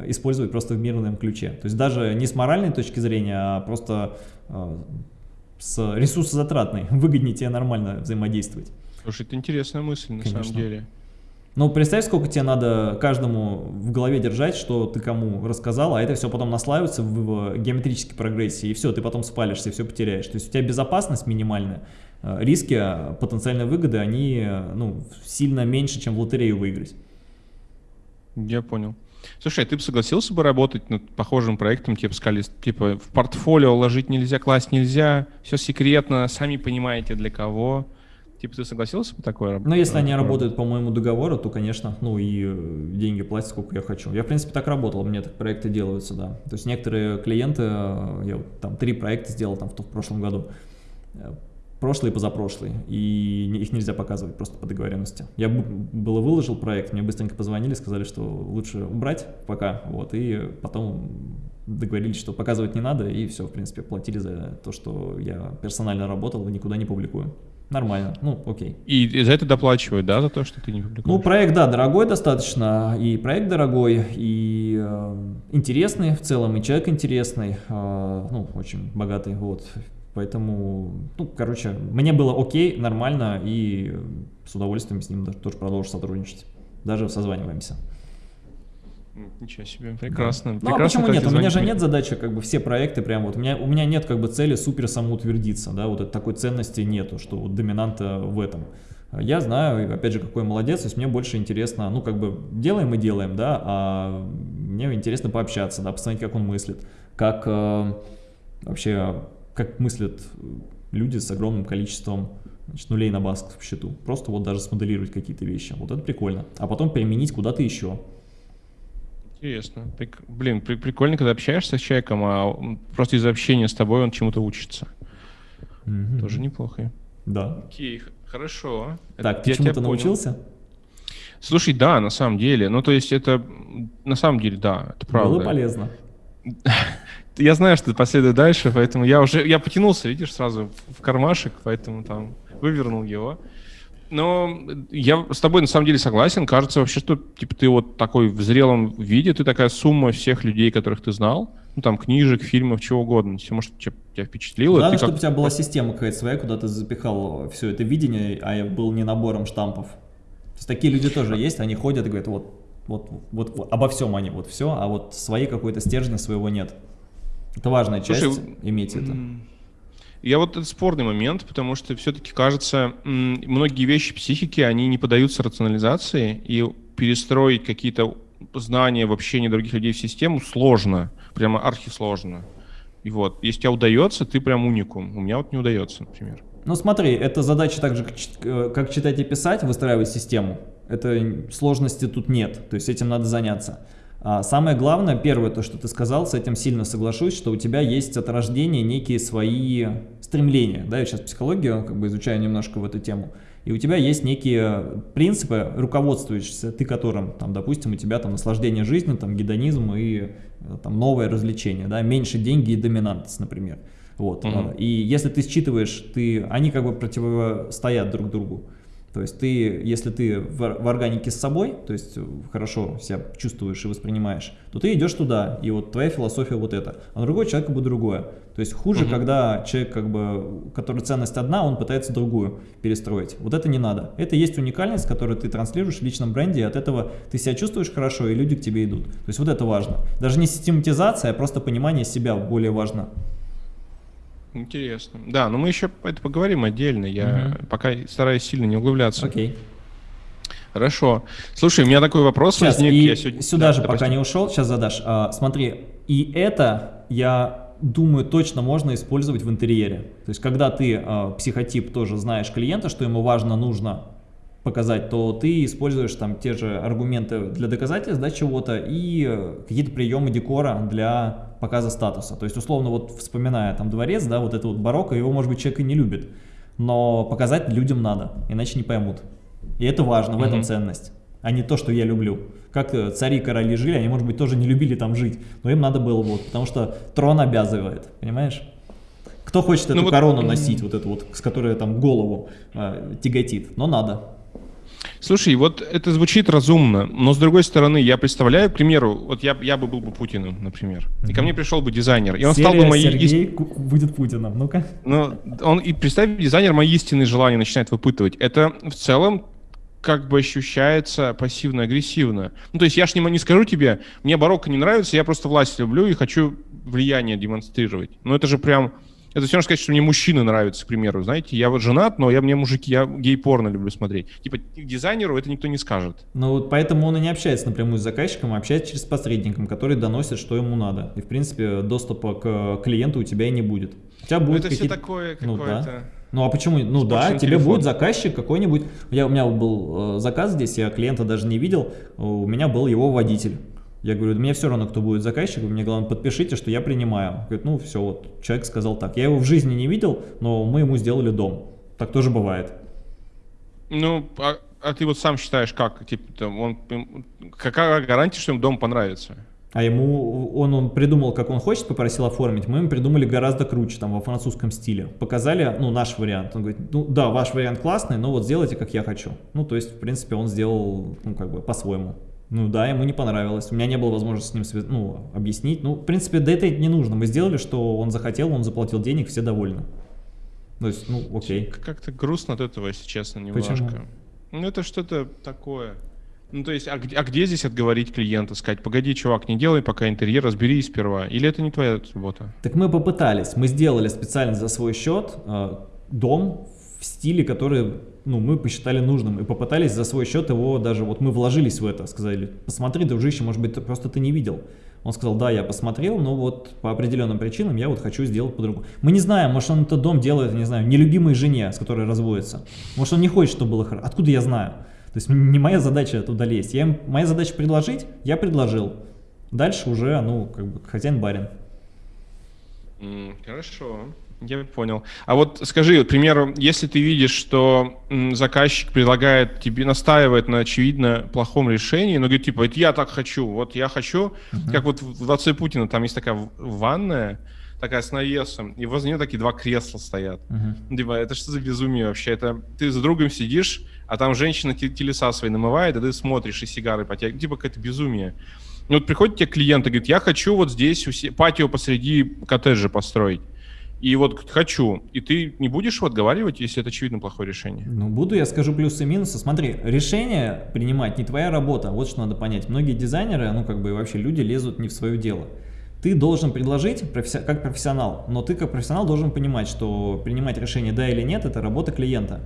использовать просто в мирном ключе? То есть даже не с моральной точки зрения, а просто с ресурсозатратной, выгоднее тебе нормально взаимодействовать. Слушай, это интересная мысль на Конечно. самом деле. Ну, представь, сколько тебе надо каждому в голове держать, что ты кому рассказал, а это все потом наслаивается в геометрической прогрессии, и все, ты потом спалишься, все потеряешь. То есть у тебя безопасность минимальная, э, риски, потенциальные выгоды, они ну, сильно меньше, чем в лотерею выиграть. Я понял. Слушай, а ты бы согласился бы работать над похожим проектом, типа сказали, типа в портфолио ложить нельзя, класть нельзя, все секретно, сами понимаете для кого. Типа ты согласился бы такое Ну, если они работают по моему договору, то, конечно, ну и э, деньги платят, сколько я хочу. Я, в принципе, так работал, меня так проекты делаются, да. То есть некоторые клиенты, э, я вот там три проекта сделал там в, в прошлом году, э, прошлый и позапрошлый, и их нельзя показывать просто по договоренности. Я было выложил проект, мне быстренько позвонили, сказали, что лучше убрать пока, вот, и потом договорились, что показывать не надо, и все, в принципе, платили за то, что я персонально работал и никуда не публикую. Нормально, ну окей. И, и за это доплачивают, да, за то, что ты не публикуешь? Ну, проект, да, дорогой достаточно, и проект дорогой, и э, интересный в целом, и человек интересный, э, ну, очень богатый, вот, Поэтому, ну, короче, мне было окей, нормально, и с удовольствием с ним тоже продолжу сотрудничать. Даже созваниваемся. Ничего себе, прекрасно. Да. Ну, а почему нет? У меня же нет задачи, как бы, все проекты прям вот, у меня, у меня нет, как бы, цели супер самоутвердиться, да, вот такой ценности нету, что вот доминанта в этом. Я знаю, опять же, какой молодец, то есть мне больше интересно, ну, как бы, делаем и делаем, да, а мне интересно пообщаться, да, посмотреть, как он мыслит, как э, вообще как мыслят э, люди с огромным количеством значит, нулей на басков счету. Просто вот даже смоделировать какие-то вещи. Вот это прикольно. А потом применить куда-то еще. Интересно. Прик... Блин, при прикольно, когда общаешься с человеком, а просто из общения с тобой он чему-то учится. Mm -hmm. Тоже неплохо. Да. Окей, хорошо. Так, это, ты чему-то научился? Слушай, да, на самом деле. Ну, то есть это, на самом деле, да, это правда. Было полезно. я знаю, что последует дальше, поэтому я уже, я потянулся, видишь, сразу в кармашек, поэтому там вывернул его. Но я с тобой на самом деле согласен. Кажется вообще, что типа ты вот такой в зрелом виде, ты такая сумма всех людей, которых ты знал, ну там книжек, фильмов, чего угодно. Все, может, тебя, тебя впечатлило. Главное, ты чтобы как... у тебя была система какая-то своя, куда ты запихал все это видение, а я был не набором штампов. То есть такие люди тоже есть, они ходят и говорят, вот, вот, вот, вот обо всем они, вот все, а вот своей какой-то стержня своего нет. Это важная часть, Слушай, иметь это. Я вот это спорный момент, потому что все-таки кажется, многие вещи психики, они не поддаются рационализации, и перестроить какие-то знания в общении других людей в систему сложно, прямо архисложно. И вот, если тебе удается, ты прям уникум. У меня вот не удается, например. Ну смотри, это задача так же, как читать и писать, выстраивать систему. Это сложности тут нет, то есть этим надо заняться. А самое главное, первое, то, что ты сказал, с этим сильно соглашусь, что у тебя есть от рождения некие свои стремления. Да, я сейчас психологию как бы изучаю немножко в эту тему. И у тебя есть некие принципы, руководствующиеся ты которым, там, допустим, у тебя там наслаждение жизнью, там, гедонизм и э, там, новое развлечение, да, меньше деньги и доминантность, например. Вот. Угу. И если ты считываешь, ты, они как бы противостоят друг другу. То есть ты, если ты в, в органике с собой, то есть хорошо себя чувствуешь и воспринимаешь, то ты идешь туда, и вот твоя философия вот эта, а другой человек как бы другое. То есть хуже, угу. когда человек, как бы, который ценность одна, он пытается другую перестроить. Вот это не надо. Это есть уникальность, которую ты транслируешь в личном бренде, и от этого ты себя чувствуешь хорошо, и люди к тебе идут. То есть вот это важно. Даже не систематизация, а просто понимание себя более важно. Интересно. Да, но мы еще это поговорим отдельно. Я угу. пока стараюсь сильно не углубляться. Окей. Хорошо. Слушай, у меня такой вопрос сейчас, возник. И я сегодня... Сюда да, же, допустим. пока не ушел, сейчас задашь. А, смотри, и это я думаю, точно можно использовать в интерьере. То есть, когда ты э, психотип тоже знаешь клиента, что ему важно, нужно, показать, то ты используешь там те же аргументы для доказательств да, чего-то и какие-то приемы декора для показа статуса. То есть, условно, вот вспоминая там дворец, да, вот это вот барокко, его, может быть, человек и не любит, но показать людям надо, иначе не поймут. И это важно, в этом ценность, а не то, что я люблю. Как э, цари короли жили, они, может быть, тоже не любили там жить, но им надо было вот, потому что трон обязывает, понимаешь? Кто хочет ну эту ну, корону вот... носить, вот эту вот, с которой там голову э, тяготит, но надо. Слушай, вот это звучит разумно, но с другой стороны, я представляю, к примеру, вот я, я бы был бы Путиным, например, и ко мне пришел бы дизайнер, и он Серия стал бы моей... Сергей будет Путиным, ну-ка. Ну, он, и представь, дизайнер мои истинные желания начинает выпытывать. Это в целом как бы ощущается пассивно-агрессивно. Ну, то есть я ж не, не скажу тебе, мне барокко не нравится, я просто власть люблю и хочу влияние демонстрировать. Ну, это же прям это все равно сказать, что мне мужчины нравятся, к примеру. Знаете, я вот женат, но я мне мужики, я гей-порно люблю смотреть. Типа дизайнеру это никто не скажет. Ну вот поэтому он и не общается напрямую с заказчиком, а общается через посредником, который доносит, что ему надо. И в принципе доступа к клиенту у тебя и не будет. У тебя будет это все такое ну, да. Ну а почему? Ну да, тебе телефон. будет заказчик какой-нибудь. Я, у меня был э, заказ здесь, я клиента даже не видел, у меня был его водитель. Я говорю, мне все равно, кто будет заказчик, мне главное подпишите, что я принимаю. Говорит, ну все, вот человек сказал так. Я его в жизни не видел, но мы ему сделали дом. Так тоже бывает. Ну, а, а ты вот сам считаешь, как? Типа, он, какая гарантия, что ему дом понравится? А ему, он, он придумал, как он хочет, попросил оформить, мы ему придумали гораздо круче, там, во французском стиле. Показали, ну, наш вариант. Он говорит, ну, да, ваш вариант классный, но вот сделайте, как я хочу. Ну, то есть, в принципе, он сделал, ну, как бы, по-своему. Ну да, ему не понравилось. У меня не было возможности с ним ну, объяснить. Ну, в принципе, да это не нужно. Мы сделали, что он захотел, он заплатил денег, все довольны. То есть, ну, окей. Как-то грустно от этого, если честно, немножко. Почему? Ну, это что-то такое. Ну, то есть, а, а где здесь отговорить клиента, сказать, погоди, чувак, не делай пока интерьер, разберись сперва. Или это не твоя работа? Так мы попытались. Мы сделали специально за свой счет э, дом в стиле, который ну, мы посчитали нужным и попытались за свой счет его даже, вот мы вложились в это, сказали, посмотри, дружище, может быть, просто ты не видел. Он сказал, да, я посмотрел, но вот по определенным причинам я вот хочу сделать по-другому. Мы не знаем, может он этот дом делает, не знаю, нелюбимой жене, с которой разводится. Может он не хочет, чтобы было хорошо. Откуда я знаю? То есть не моя задача туда лезть. Я, моя задача предложить, я предложил. Дальше уже, ну, как бы хозяин-барин. Mm, хорошо. Я понял. А вот скажи, к примеру, если ты видишь, что заказчик предлагает тебе, настаивает на очевидно плохом решении, но говорит, типа, это я так хочу, вот я хочу, uh-huh. как вот в «Дворце Путина» там есть такая ванная, такая с навесом, и возле нее такие два кресла стоят. Uh-huh. Типа, это что за безумие вообще? Это ты с другом сидишь, а там женщина телеса свои намывает, а ты смотришь и сигары потягиваешь. Типа, какое-то безумие. И вот приходит тебе клиент и говорит, я хочу вот здесь патио посреди коттеджа построить и вот хочу, и ты не будешь отговаривать, если это очевидно плохое решение? Ну, буду, я скажу плюсы и минусы. Смотри, решение принимать не твоя работа, вот что надо понять. Многие дизайнеры, ну, как бы вообще люди лезут не в свое дело. Ты должен предложить как профессионал, но ты как профессионал должен понимать, что принимать решение да или нет – это работа клиента.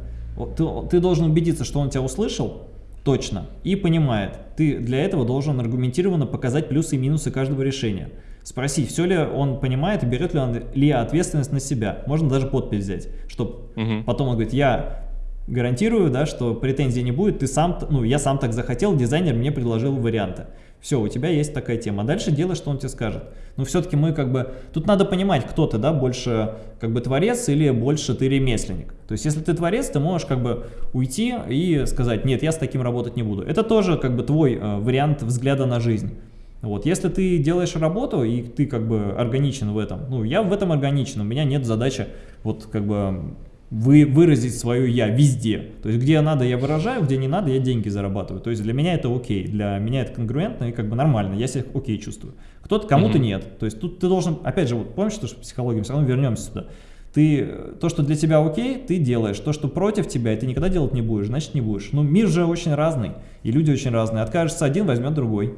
Ты, ты должен убедиться, что он тебя услышал, точно, и понимает. Ты для этого должен аргументированно показать плюсы и минусы каждого решения спросить, все ли он понимает и берет ли он ли ответственность на себя. Можно даже подпись взять, чтобы угу. потом он говорит, я гарантирую, да, что претензий не будет, ты сам, ну, я сам так захотел, дизайнер мне предложил варианты. Все, у тебя есть такая тема. А дальше делай, что он тебе скажет. Но все-таки мы как бы... Тут надо понимать, кто ты, да, больше как бы творец или больше ты ремесленник. То есть, если ты творец, ты можешь как бы уйти и сказать, нет, я с таким работать не буду. Это тоже как бы твой э, вариант взгляда на жизнь. Вот, если ты делаешь работу, и ты как бы органичен в этом, ну, я в этом органичен, у меня нет задачи вот как бы вы, выразить свое «я» везде. То есть, где надо, я выражаю, где не надо, я деньги зарабатываю. То есть, для меня это окей, для меня это конгруентно и как бы нормально, я себя окей чувствую. Кто-то, кому-то mm -hmm. нет. То есть, тут ты должен, опять же, вот помнишь, что психология, все равно вернемся сюда. Ты, то, что для тебя окей, ты делаешь. То, что против тебя, и ты никогда делать не будешь, значит не будешь. Но мир же очень разный, и люди очень разные. Откажется один, возьмет другой.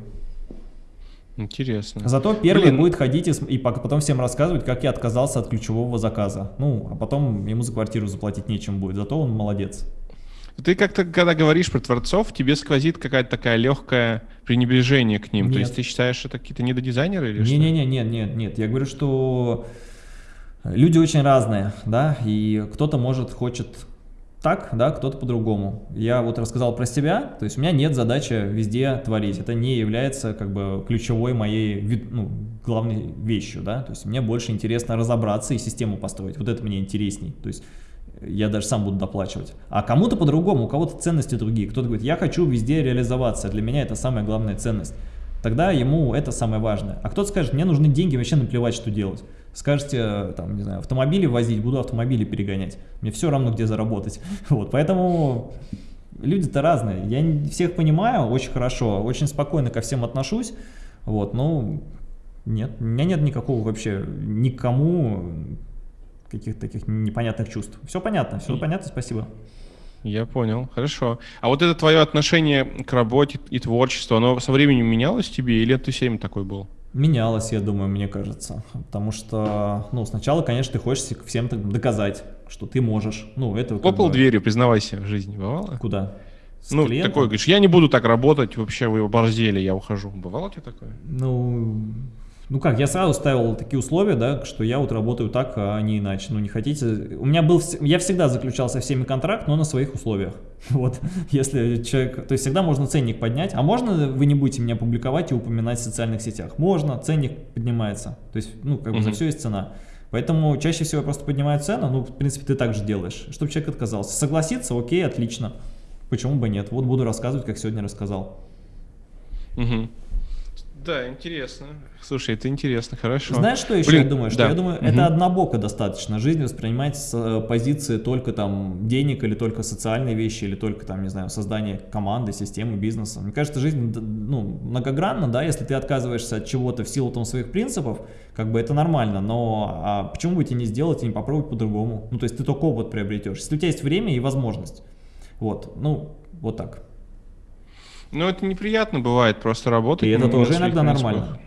Интересно. Зато первый Блин. будет ходить и, и потом всем рассказывать, как я отказался от ключевого заказа. Ну, а потом ему за квартиру заплатить нечем будет, зато он молодец. Ты как-то, когда говоришь про творцов, тебе сквозит какая-то такая легкое пренебрежение к ним. Нет. То есть ты считаешь, что это какие-то недодизайнеры или не, что? Не-не-не, нет, нет, нет. Я говорю, что люди очень разные, да, и кто-то может, хочет так, да, кто-то по-другому. Я вот рассказал про себя, то есть у меня нет задачи везде творить. Это не является как бы ключевой моей, ну, главной вещью, да. То есть мне больше интересно разобраться и систему построить. Вот это мне интересней. То есть я даже сам буду доплачивать. А кому-то по-другому, у кого-то ценности другие. Кто-то говорит, я хочу везде реализоваться, для меня это самая главная ценность. Тогда ему это самое важное. А кто-то скажет, мне нужны деньги, вообще наплевать, что делать. Скажете, там, не знаю, автомобили возить, буду автомобили перегонять. Мне все равно, где заработать. Вот, поэтому люди-то разные. Я всех понимаю очень хорошо, очень спокойно ко всем отношусь. Вот, ну, нет, у меня нет никакого вообще никому каких-то таких непонятных чувств. Все понятно, все понятно, спасибо. Я понял, хорошо. А вот это твое отношение к работе и творчеству, оно со временем менялось тебе или ты всем такой был? Менялось, я думаю, мне кажется. Потому что, ну, сначала, конечно, ты хочешь всем доказать, что ты можешь. Ну, это Хлопал бы... дверью, признавайся, в жизни бывало? Куда? С ну, клиентом? такой, говоришь, я не буду так работать, вообще вы оборзели, я ухожу. Бывало у тебя такое? Ну, ну как, я сразу ставил такие условия, да, что я вот работаю так, а не иначе. Ну не хотите... У меня был... Я всегда заключал со всеми контракт, но на своих условиях. Вот, если человек... То есть всегда можно ценник поднять. А можно вы не будете меня публиковать и упоминать в социальных сетях? Можно, ценник поднимается. То есть, ну, как бы -hmm. за все есть цена. Поэтому чаще всего я просто поднимаю цену, ну, в принципе, ты так же делаешь, чтобы человек отказался. Согласиться, окей, отлично. Почему бы нет? Вот буду рассказывать, как сегодня рассказал. Угу. Да, интересно. Слушай, это интересно, хорошо. Знаешь, что еще Блин, я думаю? Что да. я думаю, угу. это однобоко достаточно. Жизнь воспринимать с э, позиции только там денег или только социальные вещи, или только там, не знаю, создание команды, системы, бизнеса. Мне кажется, жизнь ну, многогранна, да, если ты отказываешься от чего-то в силу там своих принципов, как бы это нормально, но а почему бы тебе не сделать и не попробовать по-другому? Ну, то есть ты только опыт приобретешь. Если у тебя есть время и возможность. Вот, ну, вот так. Ну, это неприятно бывает, просто работать. И это тоже иногда принципах. нормально.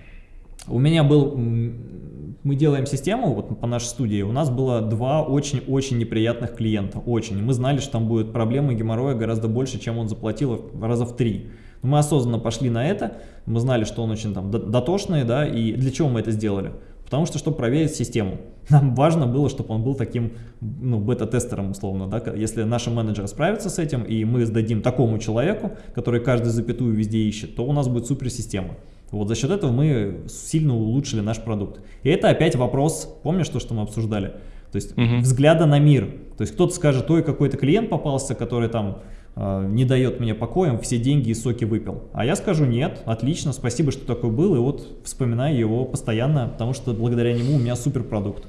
У меня был, мы делаем систему вот по нашей студии, у нас было два очень-очень неприятных клиента, очень. Мы знали, что там будет проблемы геморроя гораздо больше, чем он заплатил раза в три. мы осознанно пошли на это, мы знали, что он очень там дотошный, да, и для чего мы это сделали? Потому что, чтобы проверить систему. Нам важно было, чтобы он был таким, ну, бета-тестером, условно, да, если наши менеджеры справятся с этим, и мы сдадим такому человеку, который каждую запятую везде ищет, то у нас будет суперсистема. Вот за счет этого мы сильно улучшили наш продукт. И это опять вопрос, помнишь то, что мы обсуждали? То есть угу. взгляда на мир. То есть кто-то скажет, ой, какой-то клиент попался, который там не дает мне покоя, все деньги и соки выпил. А я скажу, нет, отлично, спасибо, что такой был, и вот вспоминаю его постоянно, потому что благодаря нему у меня супер продукт.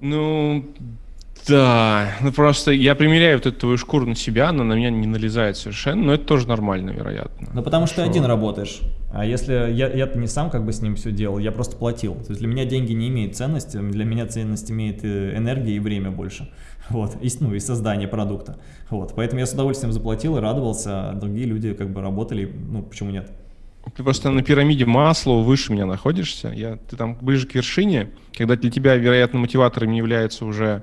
Ну, да, ну просто я примеряю вот эту твою шкуру на себя, она на меня не налезает совершенно, но это тоже нормально, вероятно. Ну потому что, что один работаешь, а если я, я не сам как бы с ним все делал, я просто платил. То есть для меня деньги не имеют ценности, для меня ценность имеет э, энергия и время больше. Вот, и, ну, и создание продукта. Вот, поэтому я с удовольствием заплатил и радовался, а другие люди как бы работали, ну почему нет. Ты просто на пирамиде масла выше меня находишься, я, ты там ближе к вершине, когда для тебя, вероятно, мотиватором является уже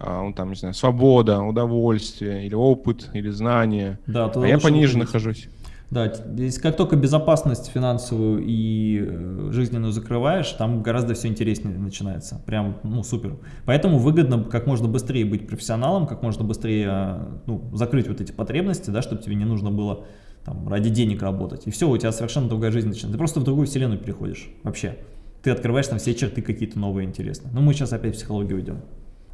а, там, не знаю, свобода, удовольствие, или опыт, или знание. Да, а я пониже нахожусь. Да, здесь как только безопасность финансовую и э, жизненную закрываешь, там гораздо все интереснее начинается. Прям, ну, супер. Поэтому выгодно как можно быстрее быть профессионалом, как можно быстрее э, ну, закрыть вот эти потребности, да, чтобы тебе не нужно было там, ради денег работать. И все, у тебя совершенно другая жизнь начинается. Ты просто в другую вселенную переходишь вообще. Ты открываешь там все черты какие-то новые интересные. Ну, мы сейчас опять в психологию идем.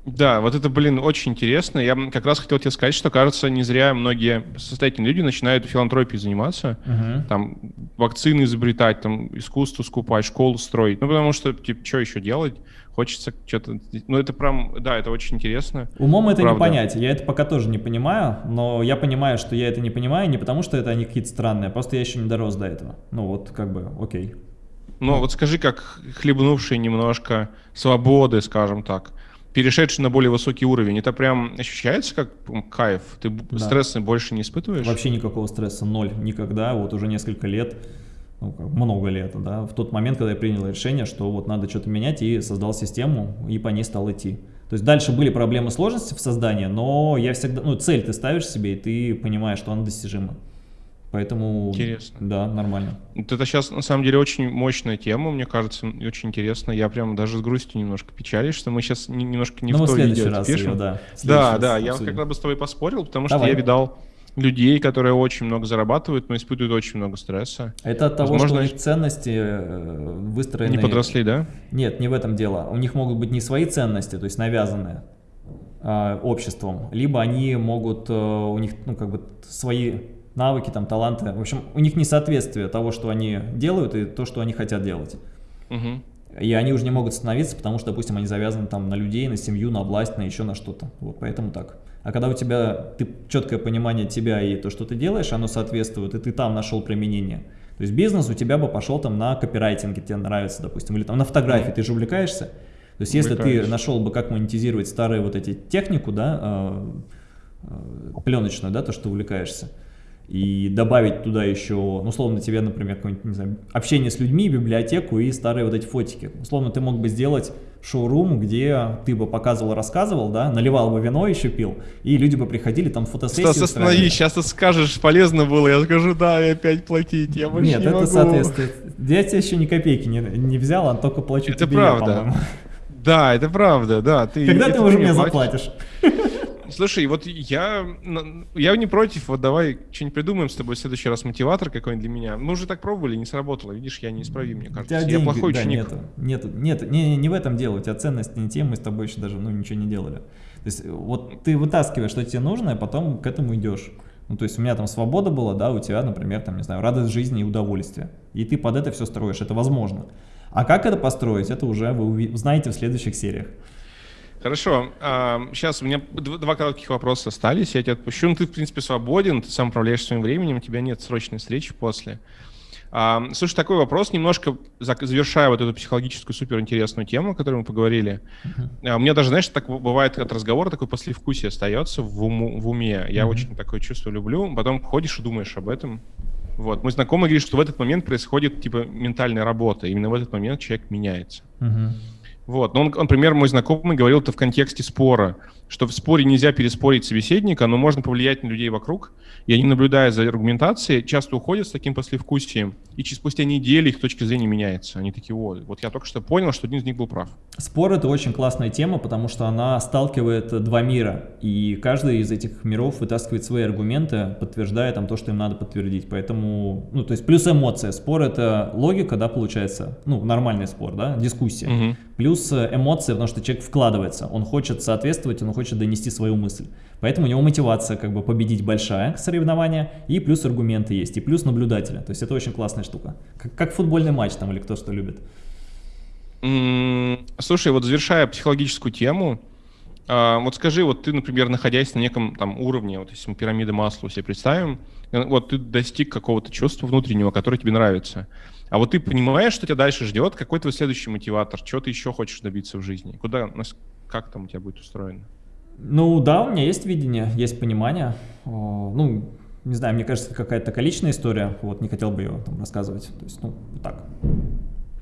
Да, вот это, блин, очень интересно. Я как раз хотел тебе сказать, что, кажется, не зря многие состоятельные люди начинают филантропией заниматься, uh-huh. там, вакцины изобретать, там, искусство скупать, школу строить. Ну, потому что, типа, что еще делать? Хочется что-то... Ну, это прям, да, это очень интересно. Умом это правда. не понять. Я это пока тоже не понимаю, но я понимаю, что я это не понимаю не потому, что это они какие-то странные, а просто я еще не дорос до этого. Ну, вот, как бы, окей. Ну, вот скажи, как хлебнувший немножко свободы, скажем так, перешедший на более высокий уровень, это прям ощущается как кайф? Ты да. стресса больше не испытываешь? Вообще никакого стресса, ноль, никогда, вот уже несколько лет, ну, много лет, да, в тот момент, когда я принял решение, что вот надо что-то менять и создал систему, и по ней стал идти. То есть дальше были проблемы сложности в создании, но я всегда, ну, цель ты ставишь себе, и ты понимаешь, что она достижима. Поэтому, Интересно. да, нормально. Вот это сейчас, на самом деле, очень мощная тема, мне кажется, и очень интересно. Я прям даже с грустью немножко печалюсь, что мы сейчас не- немножко не ну, в то видео раз пишем. ее, да. Да, да, я обсудим. как бы с тобой поспорил, потому Давай. что я видал людей, которые очень много зарабатывают, но испытывают очень много стресса. Это от того, Возможно, что у них ценности э, выстроены... Не подросли, да? Нет, не в этом дело. У них могут быть не свои ценности, то есть навязанные а, обществом, либо они могут, э, у них, ну, как бы свои навыки, там, таланты. В общем, у них несоответствие того, что они делают, и то, что они хотят делать. Мгм. И они уже не могут становиться, потому что, допустим, они завязаны там на людей, на семью, на власть, на еще на что-то. Вот поэтому так. А когда у тебя ты, четкое понимание тебя и то, что ты делаешь, оно соответствует, и ты там нашел применение. То есть бизнес у тебя бы пошел там на копирайтинге, тебе нравится, допустим, или там на фотографии, ты же увлекаешься. То есть если ты Увлекаюсь. нашел бы, как монетизировать старые вот эти технику, да, э, э, пленочную, да, то, что увлекаешься, и добавить туда еще, ну, условно, тебе, например, какое-нибудь, не знаю, общение с людьми, библиотеку и старые вот эти фотики. Условно, ты мог бы сделать шоурум, где ты бы показывал, рассказывал, да, наливал бы вино еще пил, и люди бы приходили, там фотосессии Стас, остановись, сейчас ты скажешь, полезно было, я скажу, да, и опять платить, я больше Нет, не это могу. соответствует. Я тебе еще ни копейки не, не взял, а только плачу Это тебе я, правда. по-моему. Да, это правда, да. Ты, Когда ты уже мне мне платишь. заплатишь? Слушай, вот я, я не против, вот давай что-нибудь придумаем с тобой в следующий раз мотиватор какой-нибудь для меня. Мы уже так пробовали, не сработало, видишь, я неисправим, мне У кажется. тебя Я деньги, плохой да, ученик. нету, нету, нету, не, не, не в этом дело, у тебя ценности не те, мы с тобой еще даже, ну, ничего не делали. То есть, вот ты вытаскиваешь, что тебе нужно, а потом к этому идешь. Ну, то есть у меня там свобода была, да, у тебя, например, там, не знаю, радость жизни и удовольствие. И ты под это все строишь, это возможно. А как это построить, это уже вы узнаете в следующих сериях. Хорошо, сейчас у меня дв- два коротких вопроса остались, я тебя отпущу. Ну, ты, в принципе, свободен, ты сам управляешь своим временем, у тебя нет срочной встречи после. А, слушай, такой вопрос, немножко завершая вот эту психологическую суперинтересную тему, о которой мы поговорили. А, у меня даже, знаешь, так бывает от разговора такой послевкусие остается в, уму- в уме. Я Мгм. очень такое чувство люблю. Потом ходишь и думаешь об этом. Вот. Мой знакомый говорит, что в этот момент происходит типа ментальная работа. Именно в этот момент человек меняется. Мгм. Вот. Но он, например, мой знакомый говорил это в контексте спора, что в споре нельзя переспорить собеседника, но можно повлиять на людей вокруг, и они, наблюдая за аргументацией, часто уходят с таким послевкусием, и через спустя недели их точка зрения меняется. Они такие, вот, вот я только что понял, что один из них был прав. Спор это очень классная тема, потому что она сталкивает два мира, и каждый из этих миров вытаскивает свои аргументы, подтверждая там то, что им надо подтвердить. Поэтому, ну, то есть плюс эмоция. Спор это логика, да, получается, ну, нормальный спор, да, дискуссия. Мгм. Плюс э, эмоции, потому что человек вкладывается, он хочет соответствовать, он хочет донести свою мысль. Поэтому у него мотивация как бы победить большая соревнование, и плюс аргументы есть, и плюс наблюдателя. То есть это очень классная штука. Как, как футбольный матч там или кто что любит. Слушай, вот завершая психологическую тему, а, вот скажи, вот ты, например, находясь на неком там уровне, вот если мы пирамиды масла себе представим, э, вот ты достиг какого-то чувства внутреннего, которое тебе нравится, а вот ты понимаешь, что тебя дальше ждет, какой твой следующий мотиватор, чего ты еще хочешь добиться в жизни, куда, как там у тебя будет устроено? Ну да, у меня есть видение, есть понимание. Ну, не знаю, мне кажется, какая-то такая личная история, вот не хотел бы ее там рассказывать. То есть, ну, так,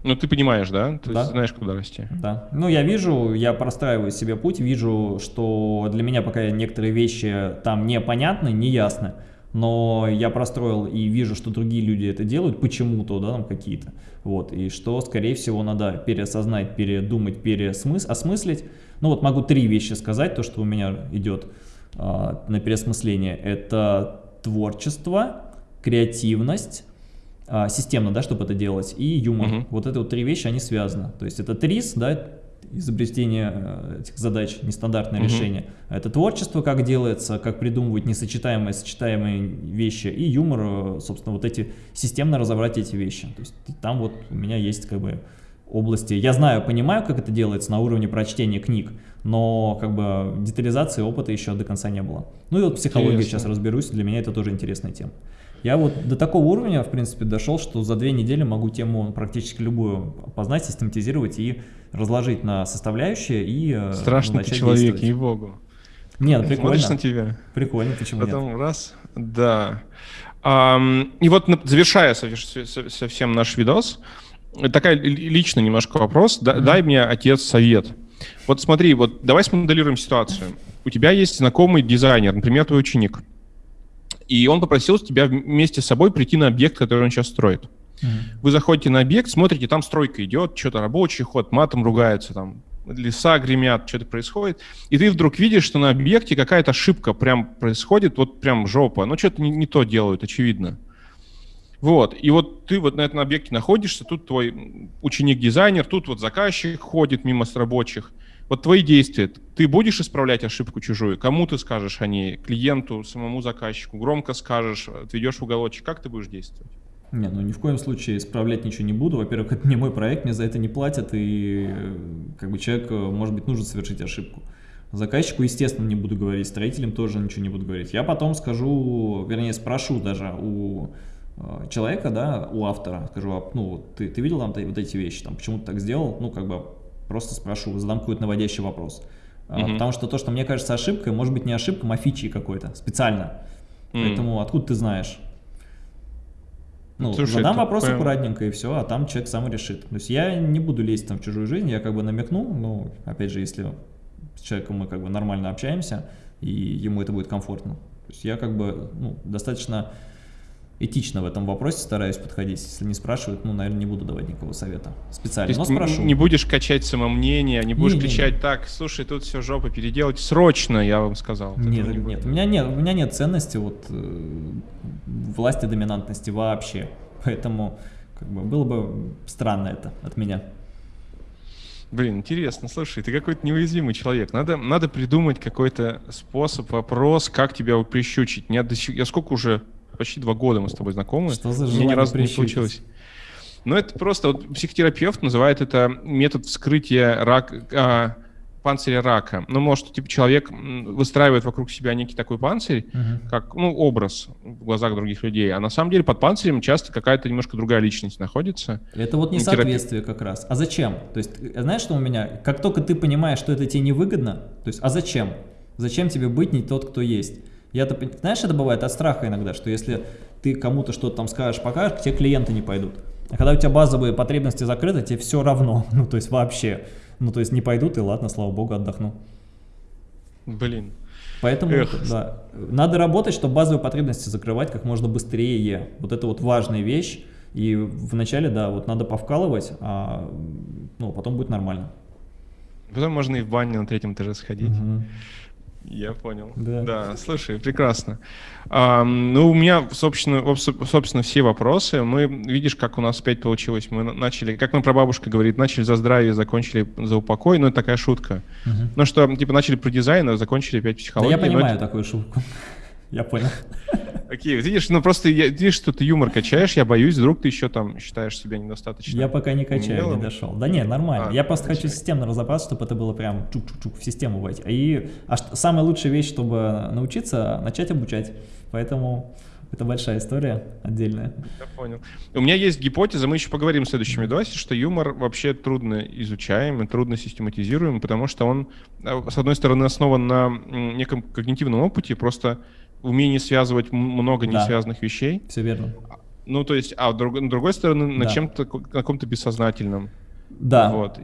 Ну, ты понимаешь, да? Ты Да. знаешь, куда расти. да. Ну, я вижу, я простраиваю себе путь, вижу, что для меня пока некоторые вещи там непонятны, неясны, но я простроил и вижу, что другие люди это делают почему-то, да, там какие-то, вот, и что, скорее всего, надо переосознать, передумать, пересмыс, осмыслить. Ну, вот могу три вещи сказать, то, что у меня идет а, на переосмысление. Это творчество, креативность, а, системно, да, чтобы это делать, и юмор. Мгм. Вот это вот три вещи, они связаны. То есть это ТРИС, да, изобретение э, этих задач, нестандартное Мгм. решение. Это творчество, как делается, как придумывать несочетаемые, сочетаемые вещи, и юмор, э, собственно, вот эти, системно разобрать эти вещи. То есть там вот у меня есть как бы области. Я знаю, понимаю, как это делается на уровне прочтения книг, но как бы детализации опыта еще до конца не было. Ну и вот психология Интересно. сейчас разберусь, для меня это тоже интересная тема. Я вот до такого уровня, в принципе, дошел, что за две недели могу тему практически любую познать, систематизировать и разложить на составляющие и э, Страшный ты человек, ей-богу. Нет, Смотришь прикольно. на тебя. Прикольно, почему нет? Потом раз, да. И вот завершая совсем наш видос, такая ли- личный немножко вопрос. Да- Дай мне, отец, совет. Вот смотри, вот давай смоделируем ситуацию. У тебя есть знакомый дизайнер, например, твой ученик. И он попросил тебя вместе с собой прийти на объект, который он сейчас строит. Mm-hmm. Вы заходите на объект, смотрите, там стройка идет, что-то рабочий ход, матом ругаются, там леса гремят, что-то происходит, и ты вдруг видишь, что на объекте какая-то ошибка прям происходит, вот прям жопа, ну что-то не, не то делают, очевидно. Вот, и вот ты вот на этом объекте находишься, тут твой ученик-дизайнер, тут вот заказчик ходит мимо с рабочих. Вот твои действия, ты будешь исправлять ошибку чужую? Кому ты скажешь о ней? Клиенту, самому заказчику? Громко скажешь, отведешь уголочек? Как ты будешь действовать? Не, ну ни в коем случае исправлять ничего не буду. Во-первых, это не мой проект, мне за это не платят, и как бы человек, может быть, нужно совершить ошибку. Заказчику, естественно, не буду говорить, строителям тоже ничего не буду говорить. Я потом скажу, вернее, спрошу даже у э, человека, да, у автора, скажу, «А, ну, ты, ты видел там вот эти вещи, там, почему ты так сделал? Ну, как бы просто спрошу, задам какой-то наводящий вопрос. -hmm. Потому что то, что мне кажется ошибкой, может быть не ошибка, а фичей какой-то, специально. Mm -hmm. Поэтому откуда ты знаешь? Ну, Слушай, задам вопрос прям... аккуратненько и все, а там человек сам решит. То есть я не буду лезть там в чужую жизнь, я как бы намекну, ну, опять же, если с человеком мы как бы нормально общаемся, и ему это будет комфортно. То есть я как бы ну, достаточно этично в этом вопросе стараюсь подходить. Если не спрашивают, ну, наверное, не буду давать никакого совета специально, То есть но спрошу. не будешь качать самомнение, не будешь не, кричать, не, так, слушай, тут все жопа переделать срочно, я вам сказал. Нет, не нет, у меня нет, у меня нет ценности вот э, власти доминантности вообще, поэтому как бы было бы странно это от меня. Блин, интересно, слушай, ты какой-то неуязвимый человек. Надо, надо придумать какой-то способ, вопрос, как тебя прищучить. Я, я сколько уже почти два года мы с тобой знакомы. Что за Мне ни разу не получилось. Ну, это просто, вот психотерапевт называет это метод вскрытия рак, а, панциря рака. Ну, может, типа человек выстраивает вокруг себя некий такой панцирь, uh-huh. как, ну, образ в глазах других людей, а на самом деле под панцирем часто какая-то немножко другая личность находится. Это вот несоответствие как раз. А зачем? То есть, э, знаешь, что у меня? Как только ты понимаешь, что это тебе невыгодно, то есть, а зачем? Зачем тебе быть не тот, кто есть? Я-то, знаешь, это бывает от страха иногда, что если ты кому-то что-то там скажешь, покажешь, те клиенты не пойдут. А когда у тебя базовые потребности закрыты, тебе все равно, ну то есть вообще, ну то есть не пойдут и ладно, слава богу, отдохну. Блин. Поэтому, Эх. да, надо работать, чтобы базовые потребности закрывать как можно быстрее. Вот это вот важная вещь. И вначале, да, вот надо повкалывать, а ну, потом будет нормально. Потом можно и в баню на третьем этаже сходить. Угу. Я понял. Да. да, слушай, прекрасно. А, ну, у меня, собственно, собственно, все вопросы. Мы, видишь, как у нас опять получилось. Мы начали, как нам прабабушка говорит, начали за здравие, закончили за упокой. Ну, это такая шутка. Угу. Ну, что, типа, начали про дизайн, а закончили опять психологию. Да я понимаю это... такую шутку. Я понял. Окей, видишь, ну просто я, видишь, что ты юмор качаешь, я боюсь, вдруг ты еще там считаешь себя недостаточно. Я пока не качаю, умелым. не дошел. Да не, нормально. А, я просто качай. хочу системно разобраться, чтобы это было прям чук-чук-чук в систему войти. И а самая лучшая вещь, чтобы научиться, начать обучать. Поэтому это большая история отдельная. Я понял. У меня есть гипотеза, мы еще поговорим в следующем видосе, что юмор вообще трудно изучаем и трудно систематизируем, потому что он, а, с одной стороны, основан на неком когнитивном опыте, просто умении связывать много да. несвязанных вещей. Все верно. Ну, то есть, а друг, с другой стороны, на да. чем-то, на каком-то бессознательном. Да. Вот.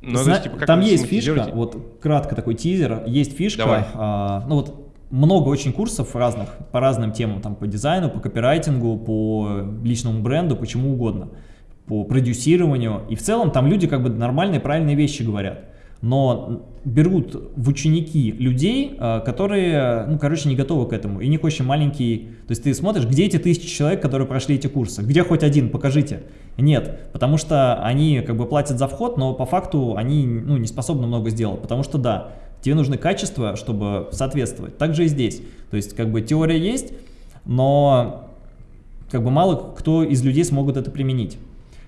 Но, Зна- есть, типа, там есть фишка, вот кратко такой тизер, есть фишка, а, ну вот много очень курсов разных, по разным темам, там по дизайну, по копирайтингу, по личному бренду, почему угодно, по продюсированию, и в целом там люди как бы нормальные, правильные вещи говорят но берут в ученики людей, а, которые, ну, короче, не готовы к этому, и них очень маленький, то есть ты смотришь, где эти тысячи человек, которые прошли эти курсы, где хоть один, покажите. Нет, потому что они как бы платят за вход, но по факту они, ну, не способны много сделать, потому что, да, тебе нужны качества, чтобы соответствовать. Так же и здесь, то есть как бы теория есть, но как бы мало кто из людей смогут это применить.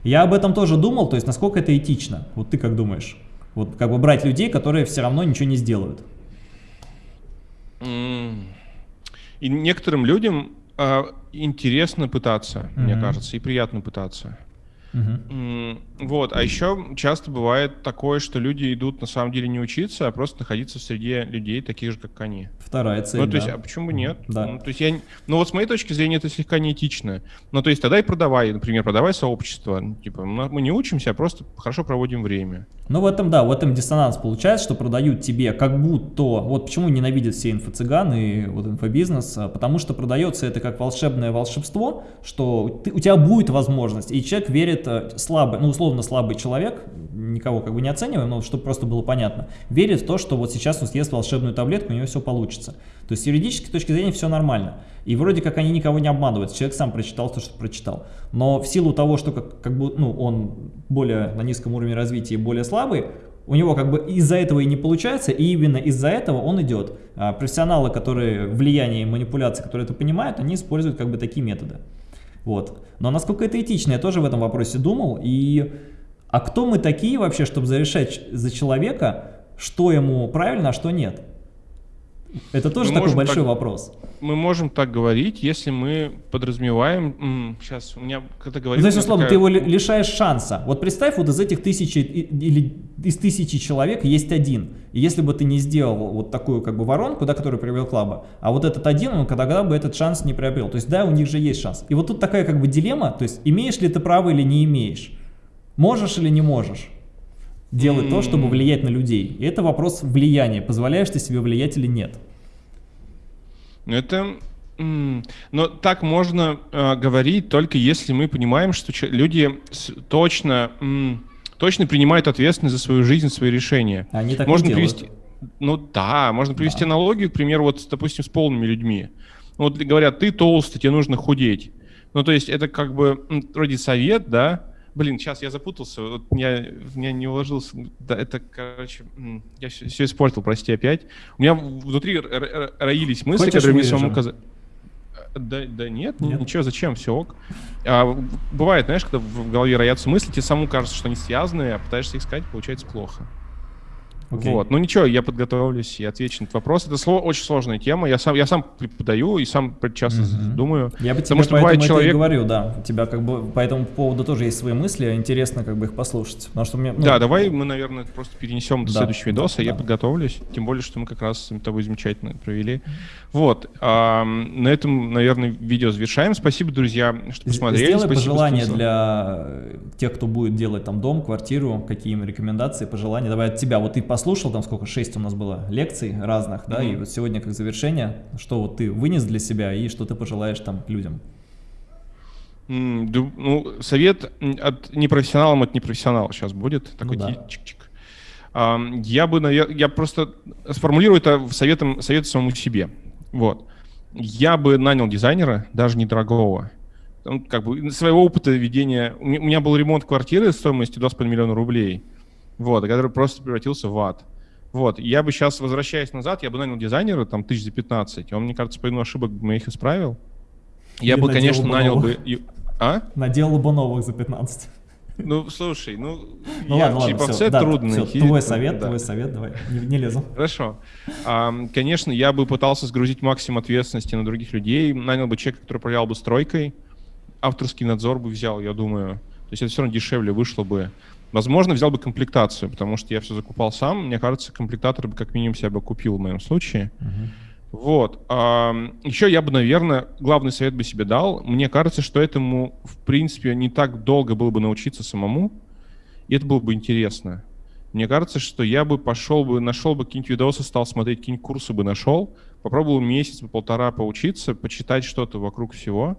Я об этом тоже думал, то есть насколько это этично, вот ты как думаешь? Вот как бы брать людей, которые все равно ничего не сделают. И некоторым людям э, интересно пытаться, mm -hmm. мне кажется, и приятно пытаться. Угу. Вот, а еще часто бывает такое, что люди идут на самом деле не учиться, а просто находиться в среде людей, таких же, как они. Вторая цель, Ну, то есть, а почему бы нет? Да. Ну, то есть, я, ну, вот с моей точки зрения это слегка неэтично. Ну, то есть, тогда и продавай, например, продавай сообщество. Типа, мы не учимся, а просто хорошо проводим время. Ну, в этом, да, в этом диссонанс получается, что продают тебе как будто... Вот почему ненавидят все инфо-цыганы и вот инфобизнес, а, потому что продается это как волшебное волшебство, что ты, у тебя будет возможность, и человек верит, э, слабый, ну, условно слабый человек, никого как бы не оцениваем, но чтобы просто было понятно, верит в то, что вот сейчас он съест волшебную таблетку, у него все получится. То есть с юридической точки зрения все нормально. И вроде как они никого не обманывают, человек сам прочитал то, что прочитал. Но в силу того, что как, как бы, ну, он более на низком уровне развития и более слабый, у него как бы из-за этого и не получается, и именно из-за этого он идет. А профессионалы, которые влияние и манипуляции, которые это понимают, они используют как бы такие методы. Вот. Но насколько это этично, я тоже в этом вопросе думал. И а кто мы такие вообще, чтобы зарешать за человека, что ему правильно, а что нет? Это тоже мы такой большой так, вопрос. Мы можем так говорить, если мы подразумеваем... Сейчас, у меня когда говорил... Ну, то есть, условно, такая... ты его лишаешь шанса. Вот представь, вот из этих тысячи или из тысячи человек есть один. И если бы ты не сделал вот такую как бы воронку, да, которую привел Клаба, а вот этот один, он когда бы этот шанс не приобрел. То есть, да, у них же есть шанс. И вот тут такая как бы дилемма, то есть, имеешь ли ты право или не имеешь. Можешь или не можешь делать -hmm. то, чтобы влиять на людей. И это вопрос влияния. Позволяешь ты себе влиять или нет? Ну, это... Но так можно э, говорить только если мы понимаем, что люди точно, точно принимают ответственность за свою жизнь, свои решения. Они так можно привести, Ну да, можно привести да. аналогию, к примеру, вот, допустим, с полными людьми. Вот говорят, ты толстый, тебе нужно худеть. Ну, то есть это как бы вроде совет, да, Блин, сейчас я запутался, вот я, меня не уложился. Да, это, короче, я все, все испортил, прости опять. У меня внутри роились мысли, Хочешь которые мне самому казались. Да, да нет, нет, ничего, зачем, все ок. А, бывает, знаешь, когда в голове роятся мысли, тебе самому кажется, что они связаны, а пытаешься их сказать, получается плохо. Okay. Вот. Ну ничего, я подготовлюсь и отвечу на этот вопрос. Это сло, очень сложная тема. Я сам, я сам преподаю и сам часто mm-hmm. думаю. Я бы тебе что бывает человек... и говорю, да. У тебя как бы по этому поводу тоже есть свои мысли. Интересно как бы их послушать. Потому что мне, ну... Да, давай мы, наверное, просто перенесем до да, следующего видоса. Да, я да. подготовлюсь. Тем более, что мы как раз с тобой замечательно провели. Вот. А, на этом, наверное, видео завершаем. Спасибо, друзья, что посмотрели. Сделай Спасибо, пожелания что... для тех, кто будет делать там дом, квартиру, какие им рекомендации, пожелания. Давай от тебя. Вот ты послушал, там сколько, шесть у нас было лекций разных, да, mm -hmm. и вот сегодня как завершение, что вот ты вынес для себя и что ты пожелаешь там людям. Ну, совет от непрофессионалам от непрофессионала сейчас будет. Такой ну, да. чик-чик. Я бы, я просто сформулирую это советом, совет самому себе. Вот. Я бы нанял дизайнера, даже недорогого. Он, как бы своего опыта ведения... У меня был ремонт квартиры стоимостью 2,5 миллиона рублей, вот, который просто превратился в ад. Вот, я бы сейчас, возвращаясь назад, я бы нанял дизайнера, там, тысяч за 15, он, мне кажется, по ошибок моих исправил. Я Или бы, конечно, нанял бы... А? Наделал бы новых за 15. Ну, слушай, ну, ну я, ладно, ладно, типа, все, да, трудно все. Твой совет, да. твой совет, давай, не, не лезу. Хорошо. А, конечно, я бы пытался сгрузить максимум ответственности на других людей, нанял бы человека, который управлял бы стройкой, авторский надзор бы взял, я думаю. То есть это все равно дешевле вышло бы. Возможно, взял бы комплектацию, потому что я все закупал сам. Мне кажется, комплектатор бы как минимум себя бы купил в моем случае. Uh-huh. Вот. А, еще я бы, наверное, главный совет бы себе дал. Мне кажется, что этому, в принципе, не так долго было бы научиться самому, и это было бы интересно. Мне кажется, что я бы пошел бы, нашел бы какие-нибудь видосы, стал смотреть, какие-нибудь курсы бы нашел, попробовал месяц, полтора поучиться, почитать что-то вокруг всего,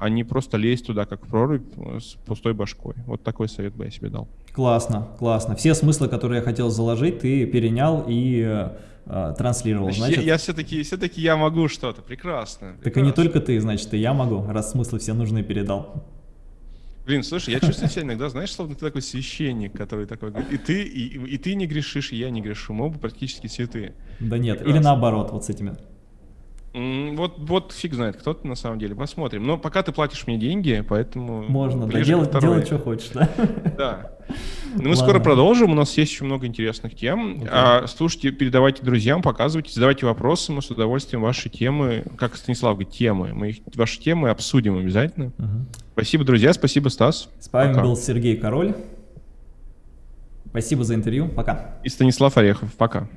а не просто лезть туда, как в прорубь, с пустой башкой. Вот такой совет бы я себе дал. Классно, классно. Все смыслы, которые я хотел заложить, ты перенял и э, э, транслировал. Значит, я, я все-таки все я могу что-то, прекрасно, прекрасно. Так и не только ты, значит, и я могу, раз смыслы все нужны передал. Блин, слушай, я чувствую себя иногда, знаешь, словно ты такой священник, который такой говорит, и ты, и, и ты не грешишь, и я не грешу, мы оба практически святые. Да нет, Прекрасно. или наоборот, вот с этими вот, вот фиг знает, кто ты на самом деле. Посмотрим. Но пока ты платишь мне деньги, поэтому... Можно, да, делать, делать, что хочешь, да? Да. Но мы Ладно. скоро продолжим, у нас есть еще много интересных тем. Okay. А, слушайте, передавайте друзьям, показывайте, задавайте вопросы, мы с удовольствием ваши темы, как Станислав говорит, темы, мы их, ваши темы обсудим обязательно. Uh -huh. Спасибо, друзья, спасибо, Стас. С вами Пока. был Сергей Король. Спасибо за интервью, пока. И Станислав Орехов, пока.